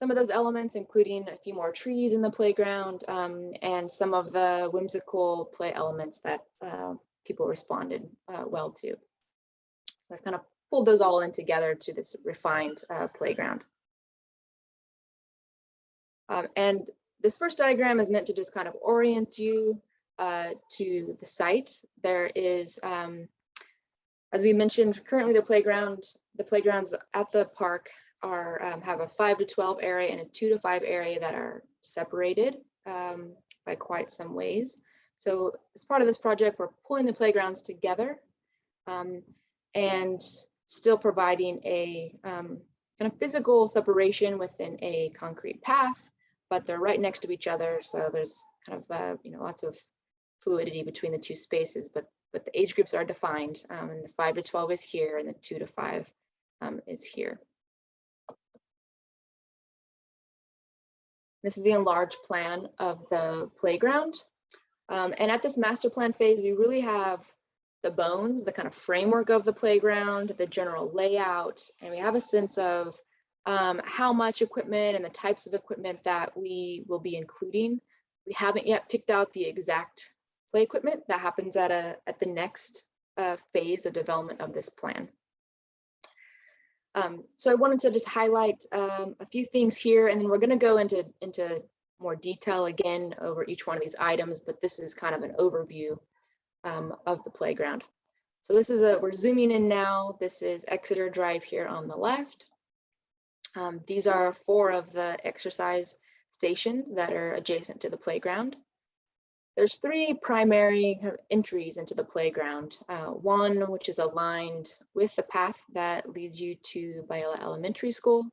some of those elements, including a few more trees in the playground um, and some of the whimsical play elements that uh, people responded uh, well to. So I've kind of pulled those all in together to this refined uh, playground. Um, and this first diagram is meant to just kind of orient you uh, to the site. There is, um, as we mentioned, currently the playground, the playgrounds at the park are um, have a five to 12 area and a two to five area that are separated um, by quite some ways. So as part of this project, we're pulling the playgrounds together um, and still providing a um, kind of physical separation within a concrete path, but they're right next to each other. So there's kind of, uh, you know, lots of fluidity between the two spaces, but but the age groups are defined um, and the five to 12 is here and the two to five um, is here. This is the enlarged plan of the playground. Um, and at this master plan phase, we really have the bones, the kind of framework of the playground, the general layout, and we have a sense of um, how much equipment and the types of equipment that we will be including. We haven't yet picked out the exact play equipment that happens at a at the next uh, phase of development of this plan. Um, so I wanted to just highlight um, a few things here, and then we're going to go into into more detail again over each one of these items, but this is kind of an overview um, of the playground. So this is a, we're zooming in now. This is Exeter Drive here on the left. Um, these are four of the exercise stations that are adjacent to the playground. There's three primary entries into the playground. Uh, one, which is aligned with the path that leads you to Biella Elementary School.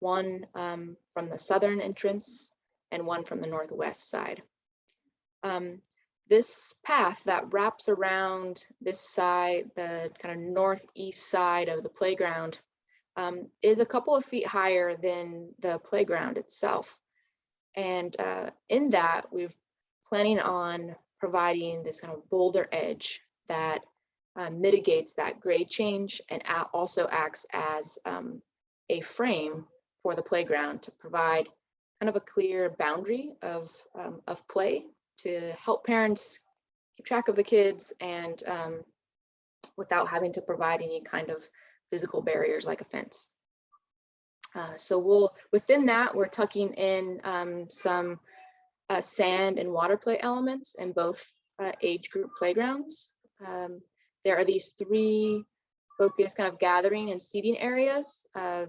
One um, from the southern entrance and one from the northwest side. Um, this path that wraps around this side, the kind of northeast side of the playground, um, is a couple of feet higher than the playground itself. And uh, in that, we're planning on providing this kind of boulder edge that uh, mitigates that grade change and also acts as um, a frame for the playground to provide kind of a clear boundary of, um, of play to help parents keep track of the kids and um, without having to provide any kind of physical barriers like a fence. Uh, so we'll, within that, we're tucking in um, some uh, sand and water play elements in both uh, age group playgrounds. Um, there are these three focused kind of gathering and seating areas. Uh,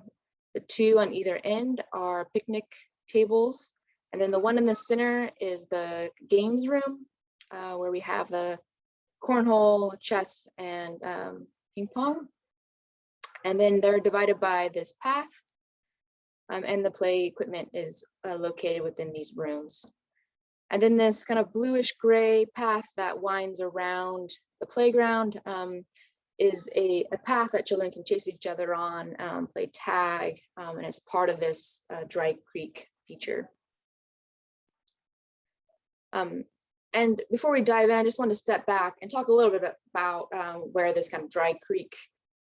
the two on either end are picnic tables. And then the one in the center is the games room uh, where we have the cornhole, chess, and um, ping pong. And then they're divided by this path. Um, and the play equipment is uh, located within these rooms. And then this kind of bluish gray path that winds around the playground um, is a, a, path that children can chase each other on, um, play tag, um, and it's part of this uh, Dry Creek feature. Um, and before we dive in, I just want to step back and talk a little bit about um, where this kind of Dry Creek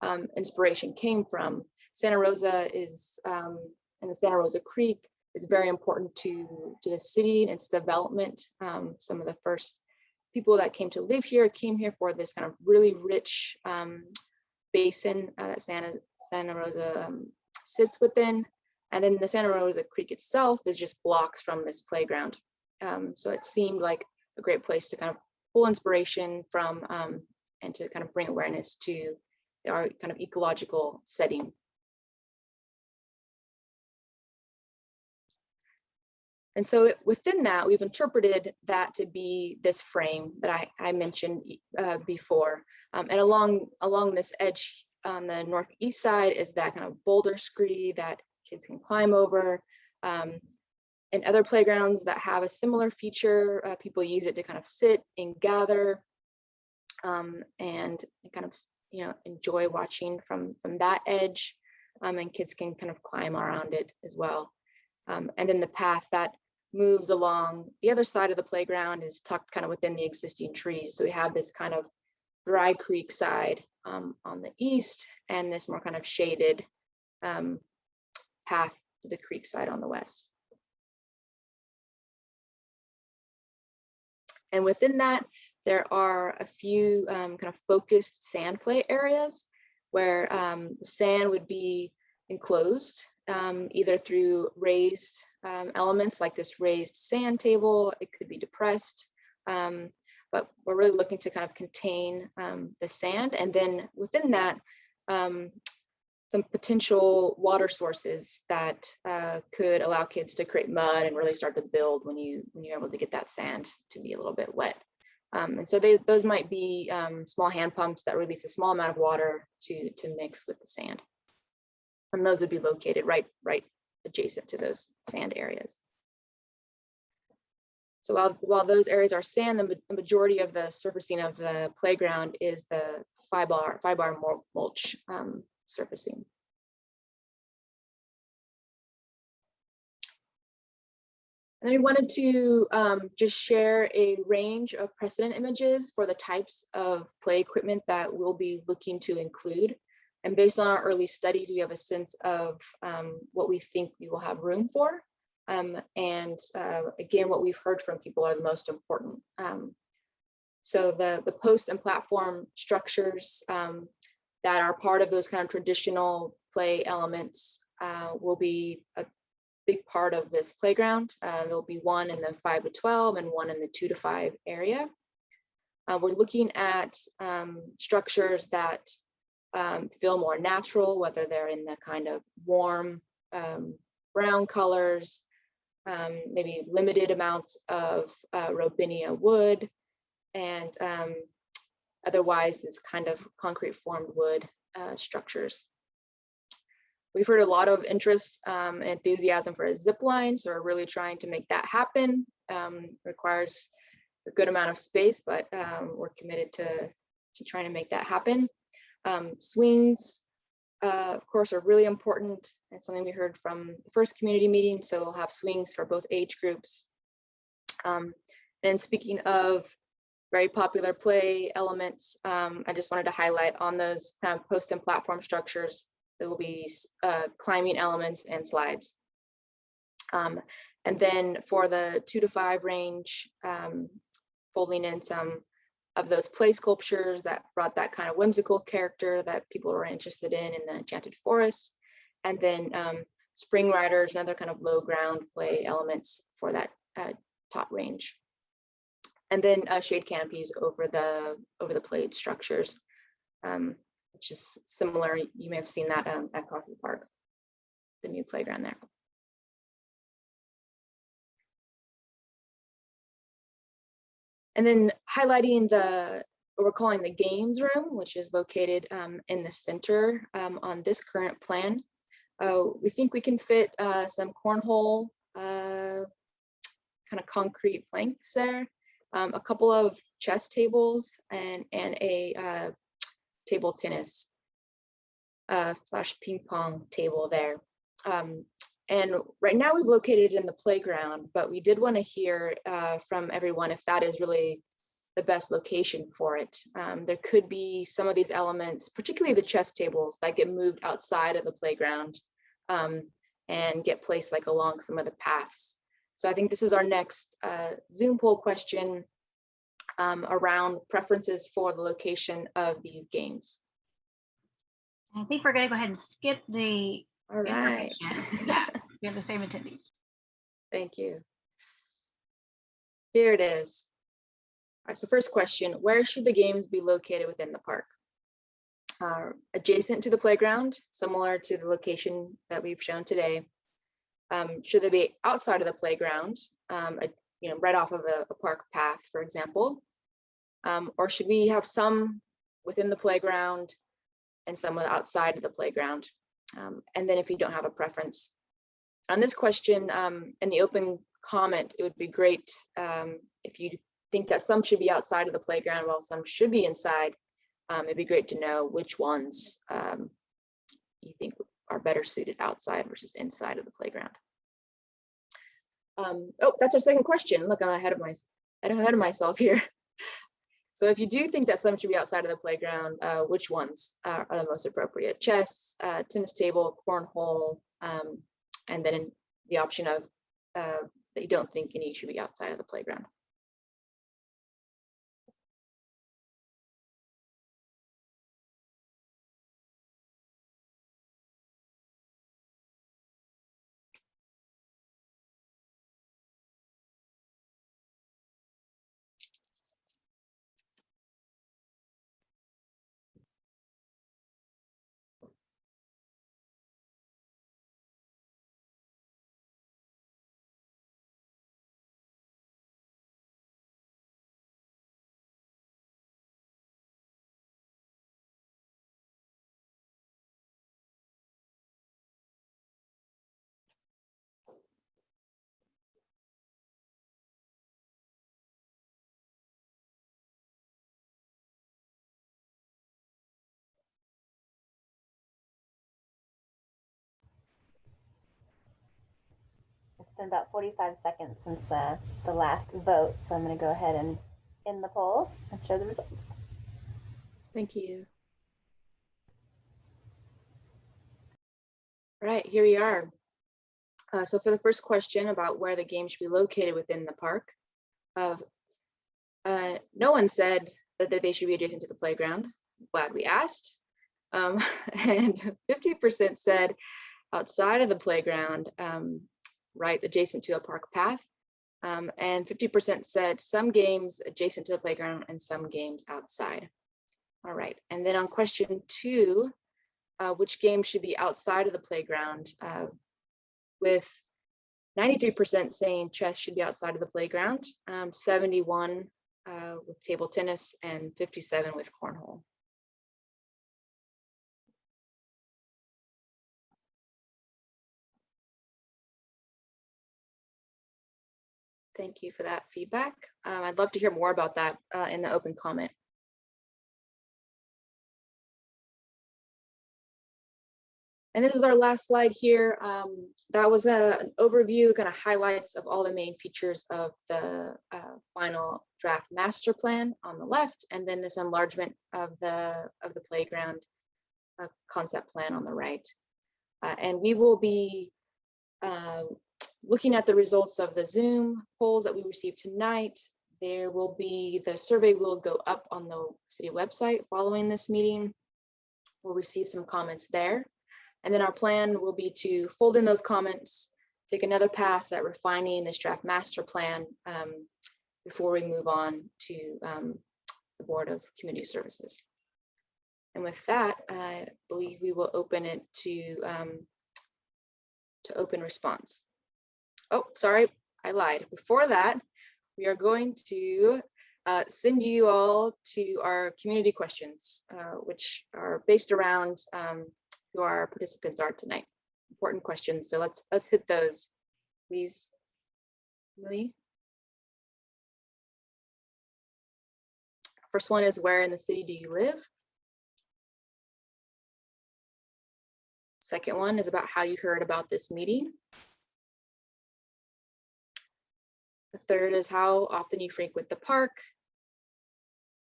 um, inspiration came from. Santa Rosa is, and the Santa Rosa Creek is very important to, to the city and its development. Um, some of the first people that came to live here came here for this kind of really rich um, basin uh, that Santa, Santa Rosa um, sits within. And then the Santa Rosa Creek itself is just blocks from this playground. Um, so it seemed like a great place to kind of pull inspiration from um, and to kind of bring awareness to our kind of ecological setting And so within that, we've interpreted that to be this frame that I, I mentioned uh, before. Um, and along, along this edge on the northeast side is that kind of boulder scree that kids can climb over. Um, and other playgrounds that have a similar feature, uh, people use it to kind of sit and gather um, and kind of you know enjoy watching from, from that edge. Um, and kids can kind of climb around it as well. Um, and then the path that moves along the other side of the playground is tucked kind of within the existing trees. So we have this kind of dry creek side um, on the east and this more kind of shaded um, path to the creek side on the west. And within that, there are a few um, kind of focused sand play areas where um, sand would be enclosed um, either through raised um, elements like this raised sand table. It could be depressed, um, but we're really looking to kind of contain um, the sand. And then within that, some potential water sources that uh, could allow kids to create mud and really start to build when you when you're able to get that sand to be a little bit wet. Um, and so they, those might be um, small hand pumps that release a small amount of water to to mix with the sand. And those would be located right right adjacent to those sand areas. So while, while those areas are sand, the, the majority of the surfacing of the playground is the fiber, fiber mulch um, surfacing. And then we wanted to um, just share a range of precedent images for the types of play equipment that we'll be looking to include. And based on our early studies, we have a sense of um, what we think we will have room for. Um, and uh, again, what we've heard from people are the most important. Um, so the, the post and platform structures um, that are part of those kind of traditional play elements uh, will be a big part of this playground. Uh, there'll be one in the five to 12 and one in the two to five area. Uh, we're looking at um, structures that um, feel more natural, whether they're in the kind of warm um, brown colors, um, maybe limited amounts of uh, robinia wood, and um, otherwise this kind of concrete formed wood uh, structures. We've heard a lot of interest um, and enthusiasm for a zip line, so we're really trying to make that happen. Um, requires a good amount of space, but um, we're committed to, to trying to make that happen. Um, swings, uh, of course, are really important. It's something we heard from the first community meeting, so we'll have swings for both age groups. Um, and speaking of very popular play elements, um, I just wanted to highlight on those kind of post and platform structures, there will be uh, climbing elements and slides. Um, and then for the two to five range, um, folding in some of those play sculptures that brought that kind of whimsical character that people were interested in in the Enchanted Forest. And then um, spring riders and other kind of low ground play elements for that uh, top range. And then uh, shade canopies over the over the played structures, um, which is similar. You may have seen that um, at Coffey Park, the new playground there. And then highlighting the, what we're calling the games room, which is located um, in the center um, on this current plan. Uh, we think we can fit uh, some cornhole uh, kind of concrete planks there, um, a couple of chess tables and, and a uh, table tennis uh, slash ping pong table there. Um, and right now we've located it in the playground, but we did want to hear uh, from everyone if that is really the best location for it. Um, there could be some of these elements, particularly the chess tables that get moved outside of the playground um, and get placed like along some of the paths. So I think this is our next uh, Zoom poll question um, around preferences for the location of these games. I think we're gonna go ahead and skip the All right. Yeah, we have the same attendees. Thank you. Here it is. All right, so first question, where should the games be located within the park? Uh, adjacent to the playground, similar to the location that we've shown today. Um, should they be outside of the playground, um, you know, right off of a, a park path, for example? Um, or should we have some within the playground and some outside of the playground? Um, and then if you don't have a preference, on this question, um, in the open comment, it would be great um, if you think that some should be outside of the playground while some should be inside. Um, it'd be great to know which ones um, you think are better suited outside versus inside of the playground. Um, oh, that's our second question. Look, I'm ahead of my ahead of myself here. So if you do think that some should be outside of the playground, uh, which ones are, are the most appropriate? Chess, uh, tennis table, cornhole, um, and then the option of uh, that you don't think any should be outside of the playground. Been about 45 seconds since the, the last vote, so I'm going to go ahead and end the poll and show the results. Thank you. All right, here we are. Uh, so for the first question about where the game should be located within the park, uh, uh, no one said that, they should be adjacent to the playground. Glad we asked. Um, and 50% said outside of the playground, um, right adjacent to a park path. Um, and 50% said some games adjacent to the playground and some games outside. All right, and then on question two, uh, which game should be outside of the playground? Uh, with 93% saying chess should be outside of the playground, um, 71 uh, with table tennis, and 57 with cornhole. Thank you for that feedback. Um, I'd love to hear more about that uh, in the open comment. And this is our last slide here. Um, that was a, an overview, kind of highlights of all the main features of the uh, final draft master plan on the left, and then this enlargement of the of the playground uh, concept plan on the right. Uh, and we will be uh, looking at the results of the Zoom polls that we received tonight. There will be the survey will go up on the city website following this meeting. We'll receive some comments there. And then our plan will be to fold in those comments, take another pass at refining this draft master plan um, before we move on to um, the Board of Community Services. And with that, I believe we will open it to um, to open response. Oh, sorry, I lied. Before that, we are going to uh, send you all to our community questions, uh, which are based around um, who our participants are tonight. Important questions. So let's let's hit those, please. Emily. First one is where in the city do you live? Second one is about how you heard about this meeting. The third is how often you frequent the park.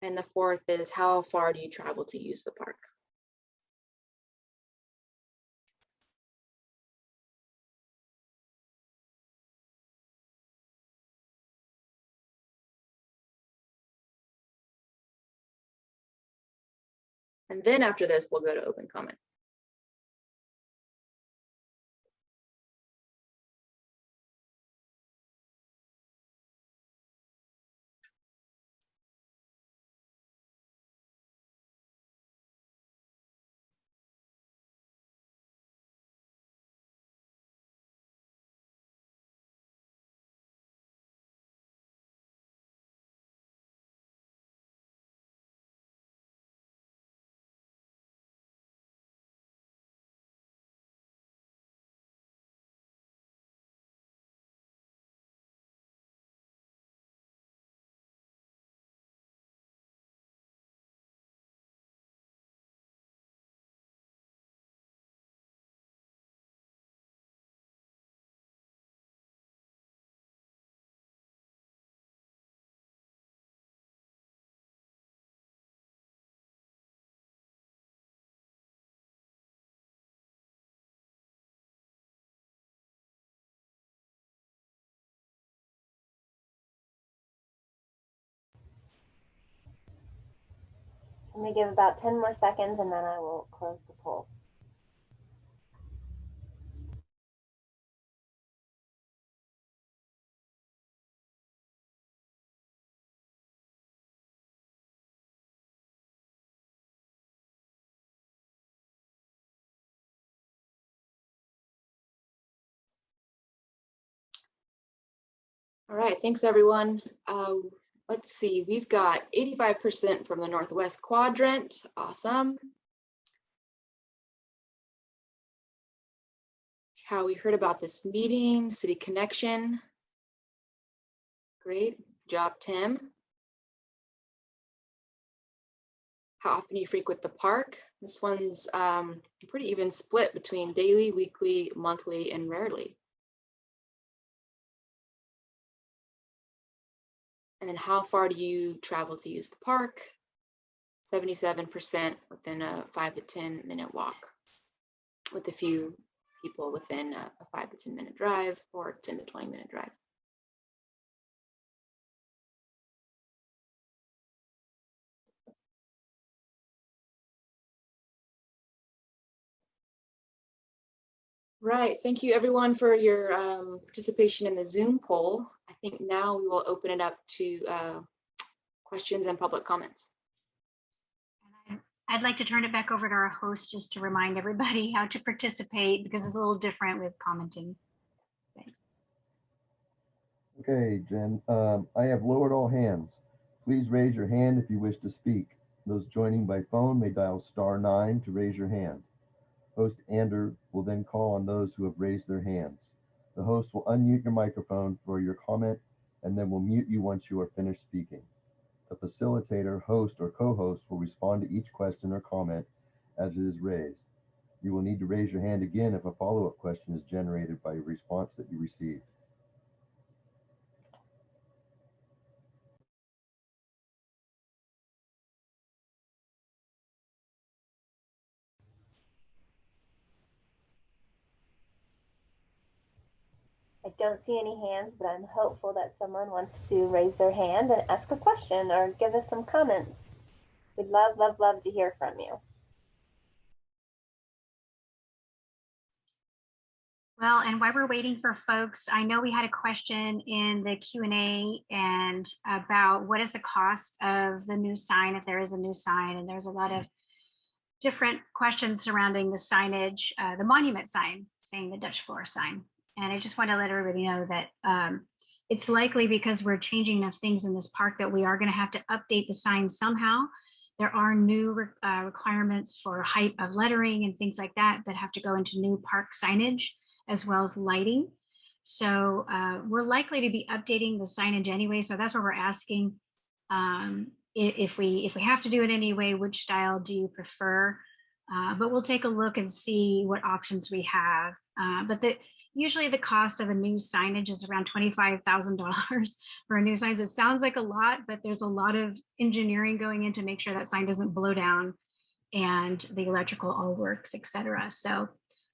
And the fourth is how far do you travel to use the park? And then after this, we'll go to open comment. I'm going to give about 10 more seconds and then I will close the poll. All right, thanks everyone. Uh, let's see, we've got 85% from the Northwest quadrant. Awesome. How we heard about this meeting, City Connection. Great job, Tim. How often you frequent the park? This one's um, pretty even split between daily, weekly, monthly, and rarely. And then how far do you travel to use the park? 77% within a five to 10 minute walk, with a few people within a, a five to 10 minute drive or 10 to 20 minute drive. Right, thank you everyone for your um, participation in the Zoom poll. I think now we will open it up to uh, questions and public comments. I- I'd like to turn it back over to our host just to remind everybody how to participate because it's a little different with commenting. Thanks. Okay, Jen, um, I have lowered all hands. Please raise your hand if you wish to speak. Those joining by phone may dial star nine to raise your hand. Host Ander will then call on those who have raised their hands. The host will unmute your microphone for your comment and then will mute you once you are finished speaking. The facilitator, host, or co-host will respond to each question or comment as it is raised. You will need to raise your hand again if a follow-up question is generated by a response that you received. Don't see any hands, but I'm hopeful that someone wants to raise their hand and ask a question or give us some comments. We'd love, love, love to hear from you. Well, and while we're waiting for folks, I know we had a question in the Q and A and about what is the cost of the new sign, if there is a new sign, and there's a lot of different questions surrounding the signage, uh, the monument sign, saying the Dutch Flohr sign. And I just want to let everybody know that um, it's likely because we're changing enough things in this park that we are going to have to update the sign somehow. There are new re- uh, requirements for height of lettering and things like that that have to go into new park signage as well as lighting. So uh, we're likely to be updating the signage anyway. So that's what we're asking. Um, if we if we have to do it anyway, which style do you prefer? Uh, but we'll take a look and see what options we have. Uh, but the usually the cost of a new signage is around $25,000 for a new sign. It sounds like a lot, but there's a lot of engineering going in to make sure that sign doesn't blow down and the electrical all works, et cetera. So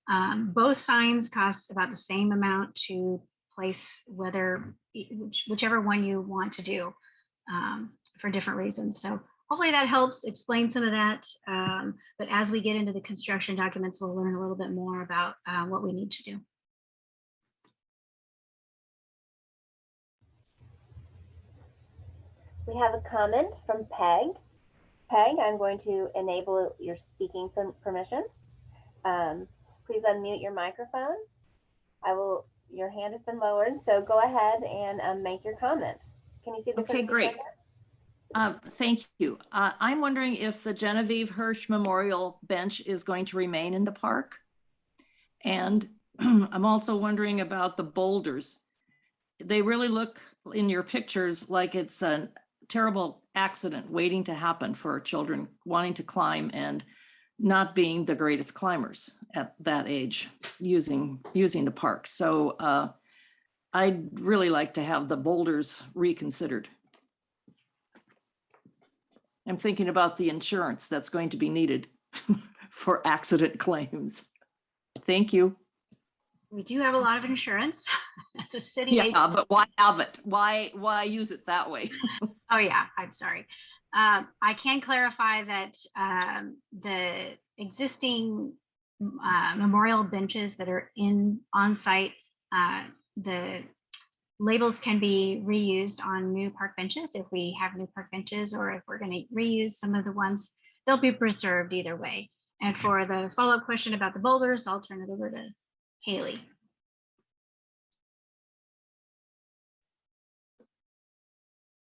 um, both signs cost about the same amount to place, whether which, whichever one you want to do um, for different reasons. So hopefully that helps explain some of that. Um, but as we get into the construction documents, we'll learn a little bit more about uh, what we need to do. We have a comment from Peg. Peg, I'm going to enable your speaking permissions. Um, please unmute your microphone. I will, your hand has been lowered, so go ahead and um, make your comment. Can you see the? Okay, great. Uh, Thank you. Uh, I'm wondering if the Genevieve Hirsch Memorial Bench is going to remain in the park? And I'm also wondering about the boulders. They really look in your pictures like it's a terrible accident waiting to happen for children wanting to climb and not being the greatest climbers at that age using, using the park. So uh, I'd really like to have the boulders reconsidered. I'm thinking about the insurance that's going to be needed for accident claims. Thank you. We do have a lot of insurance as a city. Yeah, agency. but why have it? Why, why use it that way? Oh, yeah, I'm sorry. Um, I can clarify that um, the existing uh, memorial benches that are in on site, uh, the labels can be reused on new park benches if we have new park benches or if we're going to reuse some of the ones, they'll be preserved either way. And for the follow-up question about the boulders, I'll turn it over to Haley.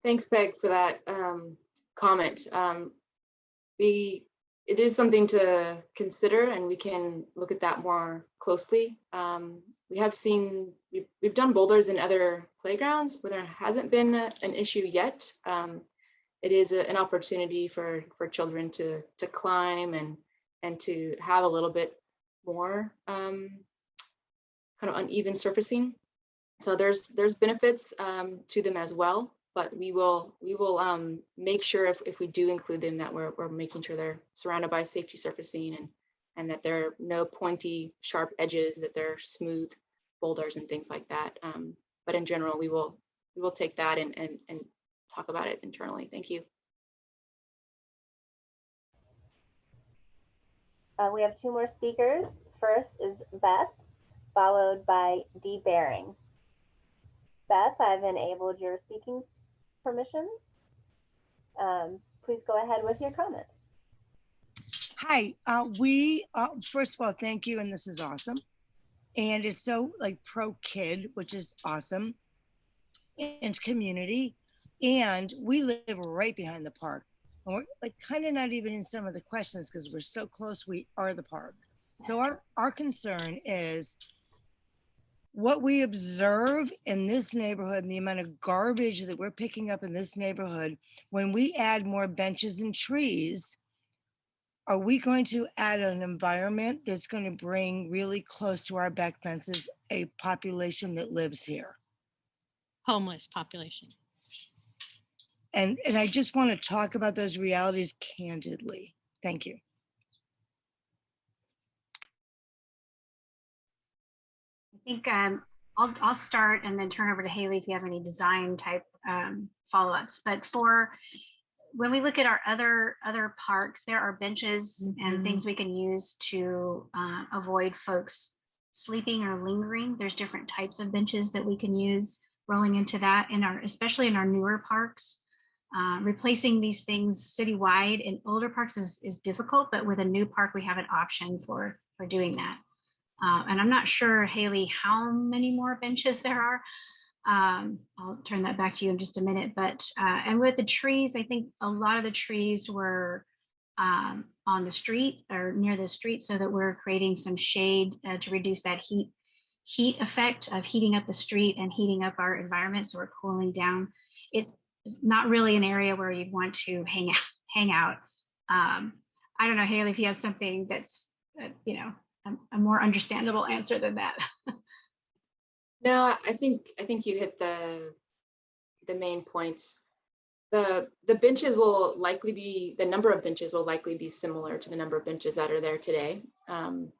Thanks, Peg, for that um, comment. Um, we, it is something to consider and we can look at that more closely. Um, we have seen, we've, we've done boulders in other playgrounds where there hasn't been a- an issue yet. Um, it is a- an opportunity for, for children to, to climb and, and to have a little bit more um, kind of uneven surfacing. So there's, there's benefits um, to them as well. but we will, we will um, make sure if, if we do include them that we're, we're making sure they're surrounded by safety surfacing and, and that there are no pointy, sharp edges, that they're smooth boulders and things like that. Um, but in general, we will, we will take that and, and, and talk about it internally. Thank you. Uh, we have two more speakers. First is Beth, followed by Dee Baring. Beth, I've enabled your speaking permissions. Um, please go ahead with your comment. Hi, uh, we, uh, first of all, thank you, and this is awesome. And it's so like pro kid, which is awesome. And community. And we live right behind the park. And we're like kind of not even in some of the questions because we're so close, we are the park. So our, our concern is what we observe in this neighborhood and the amount of garbage that we're picking up in this neighborhood when we add more benches and trees are we going to add an environment that's going to bring really close to our back fences a population that lives here? homeless population. And, and I just want to talk about those realities candidly. Thank you. Think um, I'll, I'll start and then turn over to Haley if you have any design type um, follow-ups. But for when we look at our other other parks, there are benches and things we can use to uh, avoid folks sleeping or lingering. There's different types of benches that we can use rolling into that in our, especially in our newer parks. Uh, replacing these things citywide in older parks is, is difficult, but with a new park, we have an option for, for doing that. Uh, and I'm not sure, Haley, how many more benches there are. Um, I'll turn that back to you in just a minute. But uh, and with the trees, I think a lot of the trees were um, on the street or near the street, so that we're creating some shade uh, to reduce that heat heat effect of heating up the street and heating up our environment. So we're cooling down. It's not really an area where you'd want to hang out. Hang out. Um, I don't know, Haley, if you have something that's uh, you know a, more understandable answer than that. No, I think, I think you hit the, the main points. The, the benches will likely be, the number of benches will likely be similar to the number of benches that are there today. Um,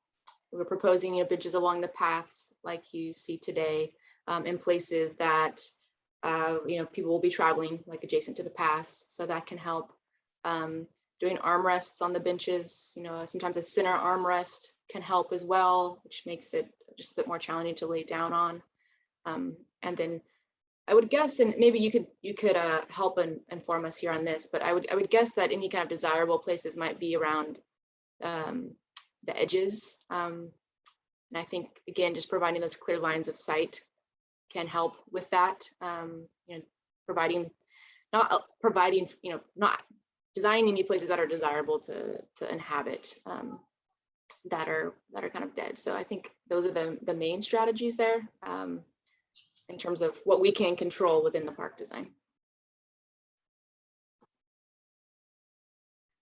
We're proposing, you know, benches along the paths like you see today, um, in places that, uh, you know, people will be traveling like adjacent to the paths, so that can help. Um, Doing armrests on the benches, you know, sometimes a center armrest can help as well, which makes it just a bit more challenging to lay down on. Um, and then I would guess, and maybe you could you could uh, help and inform us here on this, but I would I would guess that any kind of desirable places might be around um, the edges. Um, and I think again, just providing those clear lines of sight can help with that. Um, you know, providing not uh, providing you know not designing any places that are desirable to to inhabit. Um, that are that are kind of dead. So I think those are the the main strategies there um, in terms of what we can control within the park design.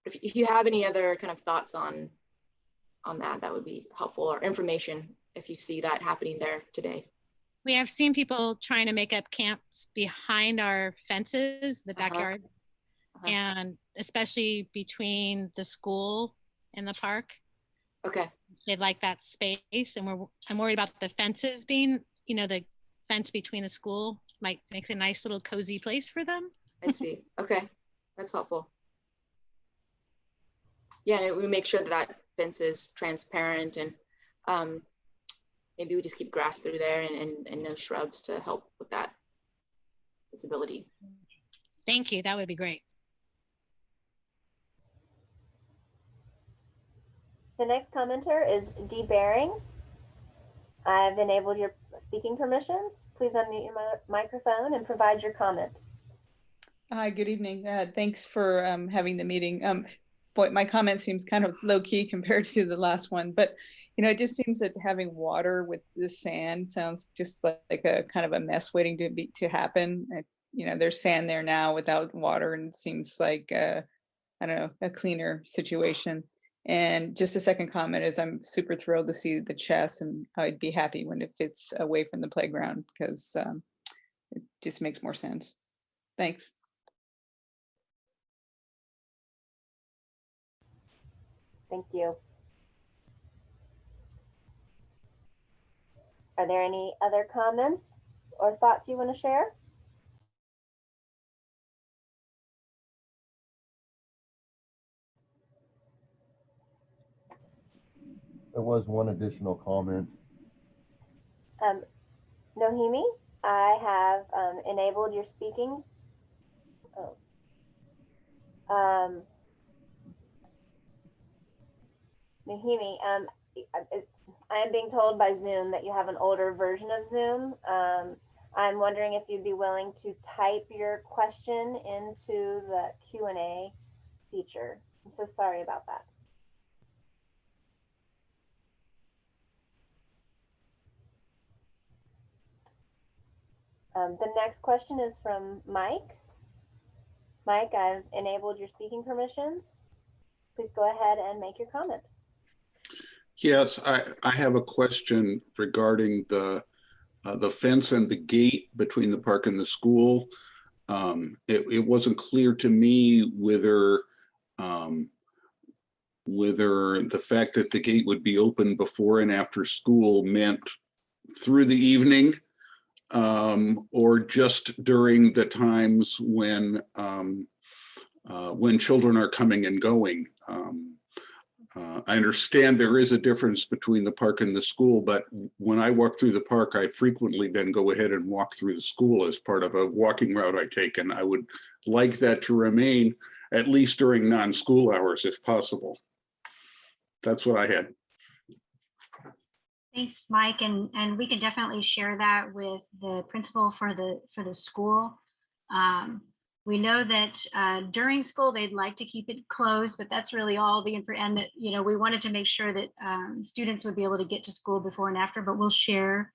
If, if you have any other kind of thoughts on on that, that would be helpful or information if you see that happening there today. We have seen people trying to make up camps behind our fences, the Uh-huh. backyard, Uh-huh. and especially between the school and the park. Okay, They like that space, and we're I'm worried about the fences being, you know, the fence between the school might make a nice little cozy place for them. I see. Okay, that's helpful. Yeah, we make sure that that fence is transparent and um, maybe we just keep grass through there and, and, and no shrubs to help with that visibility. Thank you. That would be great. The next commenter is Dee Baring. I've enabled your speaking permissions. Please unmute your microphone and provide your comment. Hi, good evening. Uh, thanks for um, having the meeting. Um, boy, my comment seems kind of low key compared to the last one, but you know, it just seems that having water with the sand sounds just like, like a kind of a mess waiting to be to happen. Uh, you know, there's sand there now without water, and it seems like uh, I don't know a cleaner situation. And just a second comment is I'm super thrilled to see the chess, and I'd be happy when it fits away from the playground because um, it just makes more sense. Thanks. Thank you. Are there any other comments or thoughts you want to share? There was one additional comment. Um, Nohemi, I have um, enabled your speaking. Oh. Um, Nohemi, um, I- am being told by Zoom that you have an older version of Zoom. Um, I'm wondering if you'd be willing to type your question into the Q and A feature. I'm so sorry about that. Um, the next question is from Mike. Mike, I've enabled your speaking permissions. Please go ahead and make your comment. Yes, I, I have a question regarding the, uh, the fence and the gate between the park and the school. Um, it, it wasn't clear to me whether, um, whether the fact that the gate would be open before and after school meant through the evening um, or just during the times when, um, uh, when children are coming and going. Um, uh, I understand there is a difference between the park and the school, but when I walk through the park, I frequently then go ahead and walk through the school as part of a walking route I take. And I would like that to remain at least during non-school hours if possible. That's what I had. Thanks, Mike, and, and we can definitely share that with the principal for the, for the school. Um, We know that uh, during school, they'd like to keep it closed, but that's really all the, info and that, you know, we wanted to make sure that um, students would be able to get to school before and after, but we'll share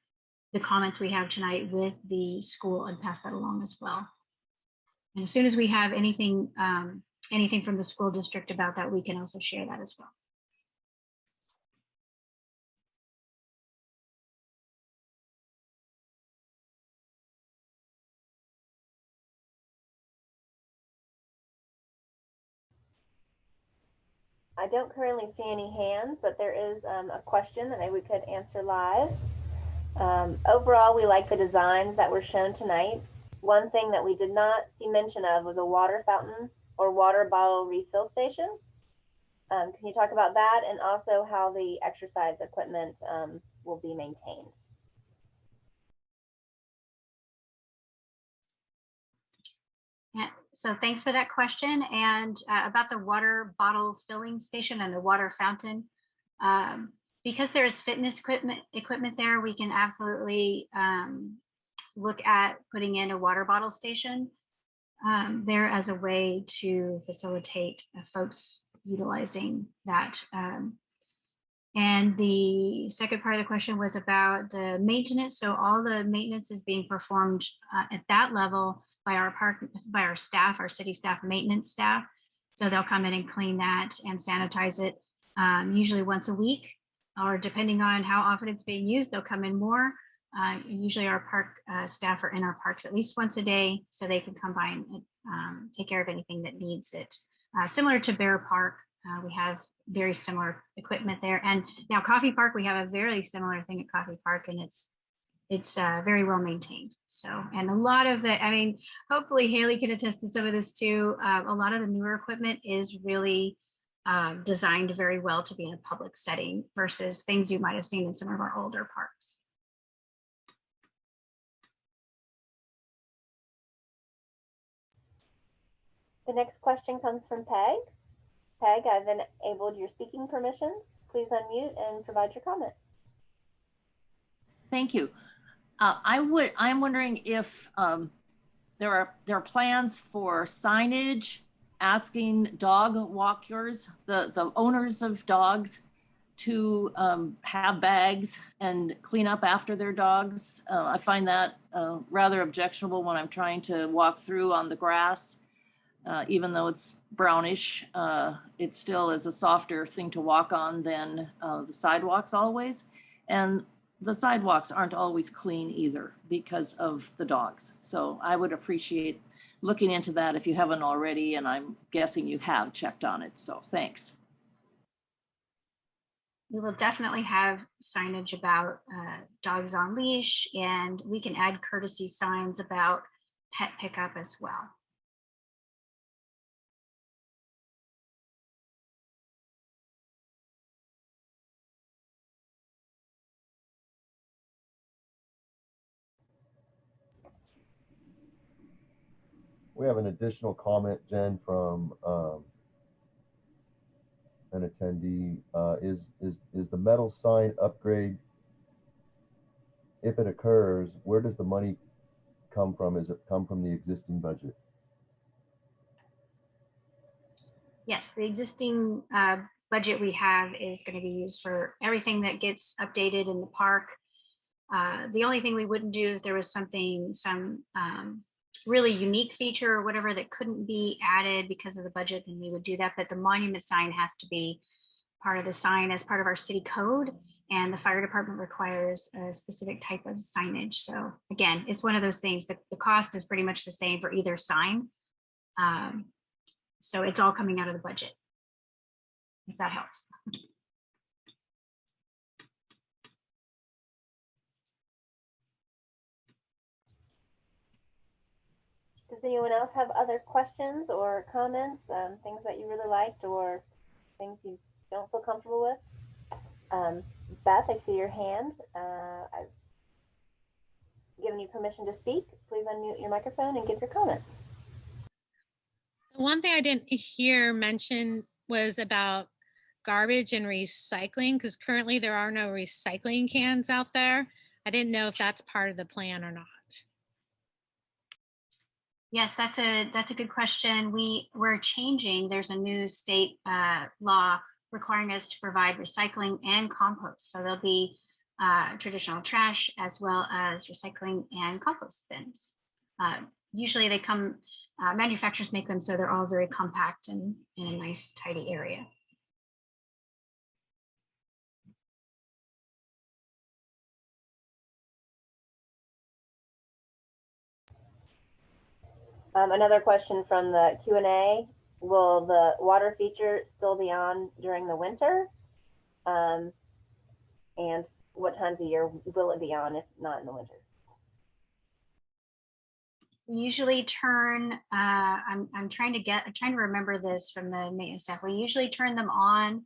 the comments we have tonight with the school and pass that along as well. And as soon as we have anything, um, anything from the school district about that, we can also share that as well. I don't currently see any hands, but there is um, a question that maybe we could answer live. Um, overall, we like the designs that were shown tonight. One thing that we did not see mention of was a water fountain or water bottle refill station. Um, can you talk about that and also how the exercise equipment um, will be maintained? So thanks for that question. And uh, about the water bottle filling station and the water fountain. Um, because there is fitness equipment equipment there, we can absolutely um, look at putting in a water bottle station um, there as a way to facilitate uh, folks utilizing that. Um, and the second part of the question was about the maintenance. So all the maintenance is being performed uh, at that level by our park, by our staff, our city staff maintenance staff. So they'll come in and clean that and sanitize it um, usually once a week, or depending on how often it's being used, they'll come in more. Uh, usually our park uh, staff are in our parks at least once a day, so they can come by and um, take care of anything that needs it. Uh, similar to Bear Park, uh, we have very similar equipment there. And now Coffey Park, we have a very similar thing at Coffey Park, and it's it's uh, very well maintained. So, and a lot of the, I mean, hopefully Haley can attest to some of this too. Uh, a lot of the newer equipment is really um, designed very well to be in a public setting versus things you might have seen in some of our older parks. The next question comes from Peg. Peg, I've enabled your speaking permissions. Please unmute and provide your comment. Thank you. Uh, I would, I'm wondering if um, there are, there are plans for signage asking dog walkers, the, the owners of dogs to um, have bags and clean up after their dogs. Uh, I find that uh, rather objectionable when I'm trying to walk through on the grass. Uh, even though it's brownish, uh, it still is a softer thing to walk on than uh, the sidewalks always. And the sidewalks aren't always clean either because of the dogs. So I would appreciate looking into that if you haven't already, and I'm guessing you have checked on it, so thanks. We will definitely have signage about uh, dogs on leash and we can add courtesy signs about pet pickup as well. We have an additional comment, Jen, from um, an attendee. Uh, is is is the metal sign upgrade? If it occurs, where does the money come from? Is it come from the existing budget? Yes, the existing uh, budget we have is going to be used for everything that gets updated in the park. Uh, The only thing we wouldn't do if there was something, some um, really unique feature or whatever that couldn't be added because of the budget, then we would do that. But the monument sign has to be part of the sign as part of our city code. And the fire department requires a specific type of signage. So again, it's one of those things that the cost is pretty much the same for either sign. Um, So it's all coming out of the budget. If that helps. Anyone else have other questions or comments, um, things that you really liked or things you don't feel comfortable with? Um, Beth, I see your hand. Uh, I've given you permission to speak. Please unmute your microphone and give your comment. One thing I didn't hear mentioned was about garbage and recycling, because currently there are no recycling cans out there. I didn't know if that's part of the plan or not. Yes, that's a, that's a good question. We, we're changing, there's a new state uh, law requiring us to provide recycling and compost. So there'll be uh, traditional trash as well as recycling and compost bins. Uh, Usually they come, uh, manufacturers make them so they're all very compact and in a nice tidy area. Um, another question from the Q and A, will the water feature still be on during the winter? Um, and what times of year will it be on if not in the winter? We usually turn, uh, I'm, I'm trying to get, I'm trying to remember this from the maintenance staff. We usually turn them on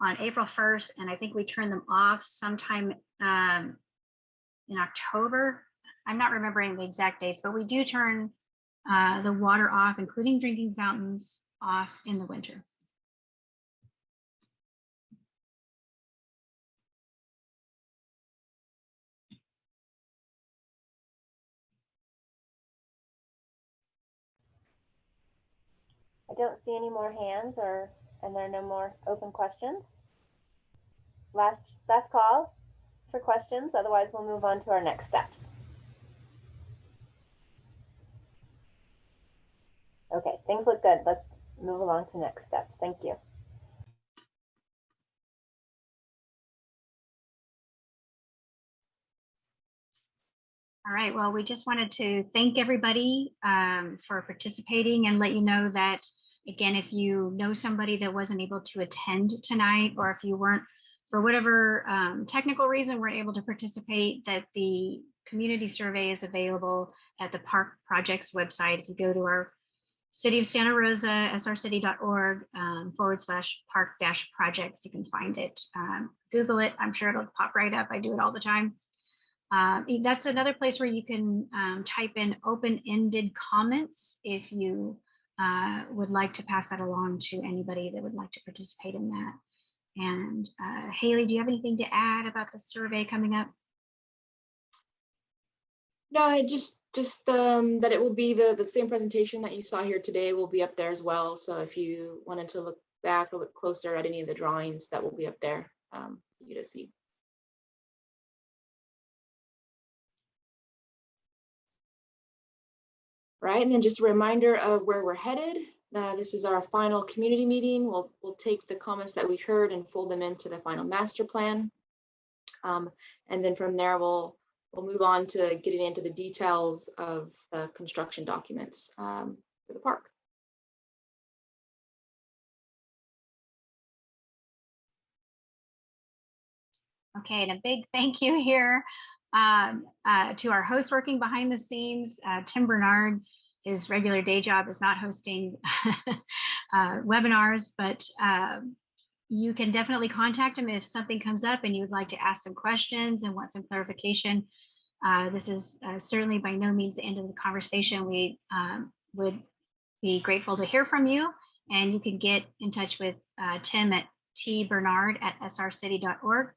on April 1st, and I think we turn them off sometime um, in October. I'm not remembering the exact dates, but we do turn uh, the water off, including drinking fountains, off in the winter. I don't see any more hands or, and there are no more open questions. Last, last call for questions, otherwise we'll move on to our next steps. Okay, things look good. Let's move along to next steps. Thank you. All right, well, we just wanted to thank everybody um, for participating and let you know that, again, if you know somebody that wasn't able to attend tonight, or if you weren't, for whatever um, technical reason, weren't able to participate, that the community survey is available at the Park Projects website. If you go to our City of Santa Rosa, srcity.org um, forward slash park dash projects, you can find it. Um, Google it, I'm sure it'll pop right up. I do it all the time. Um, that's another place where you can um, type in open-ended comments if you uh, would like to pass that along to anybody that would like to participate in that. And uh, Haley, do you have anything to add about the survey coming up? No, I just, just um, that it will be the, the same presentation that you saw here today will be up there as well. So if you wanted to look back a bit closer at any of the drawings that will be up there um, you to see. Right, and then just a reminder of where we're headed. Uh, this is our final community meeting. We'll, we'll take the comments that we heard and fold them into the final master plan. Um, and then from there, we'll we'll move on to getting into the details of the construction documents um, for the park. Okay, and a big thank you here um, uh, to our host working behind the scenes, uh, Tim Bernard. His regular day job is not hosting uh, webinars, but um, you can definitely contact him if something comes up and you would like to ask some questions and want some clarification. Uh, this is uh, certainly by no means the end of the conversation. We um, would be grateful to hear from you and you can get in touch with uh, Tim at tbernard at srcity.org.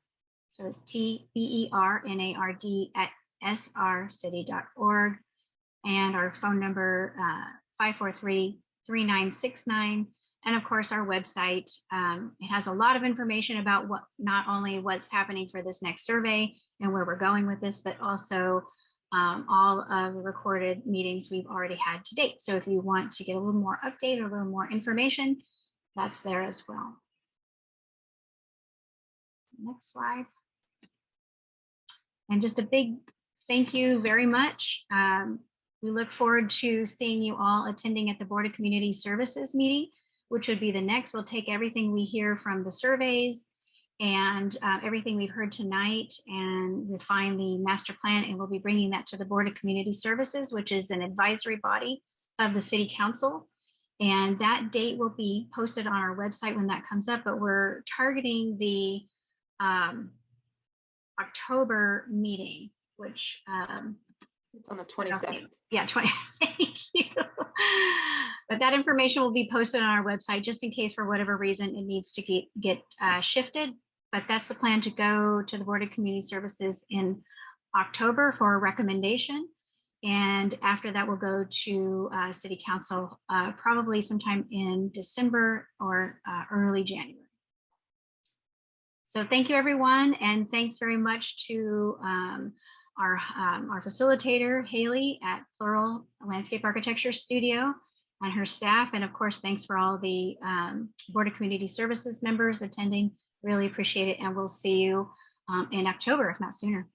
So it's T B E R N A R D at srcity.org. And our phone number, uh, 543-3969. And of course, our website, um, it has a lot of information about what, not only what's happening for this next survey and where we're going with this, but also um, all of the recorded meetings we've already had to date. So if you want to get a little more update or a little more information, that's there as well. Next slide. And just a big thank you very much. Um, we look forward to seeing you all attending at the Board of Community Services meeting, which would be the next. We'll take everything we hear from the surveys and uh, everything we've heard tonight and refine the master plan. And we'll be bringing that to the Board of Community Services, which is an advisory body of the City Council. And that date will be posted on our website when that comes up, but we're targeting the um, October meeting, which um, It's on the 27th. yeah, 20, thank you. But that information will be posted on our website just in case for whatever reason it needs to get, get uh, shifted. But that's the plan to go to the Board of Community Services in October for a recommendation. And after that, we'll go to uh, City Council uh, probably sometime in December or uh, early January. So thank you, everyone, and thanks very much to um, our, um, our facilitator, Haley at Plural Landscape Architecture Studio and her staff. And of course, thanks for all the um, Board of Community Services members attending. Really appreciate it. And we'll see you um, in October, if not sooner.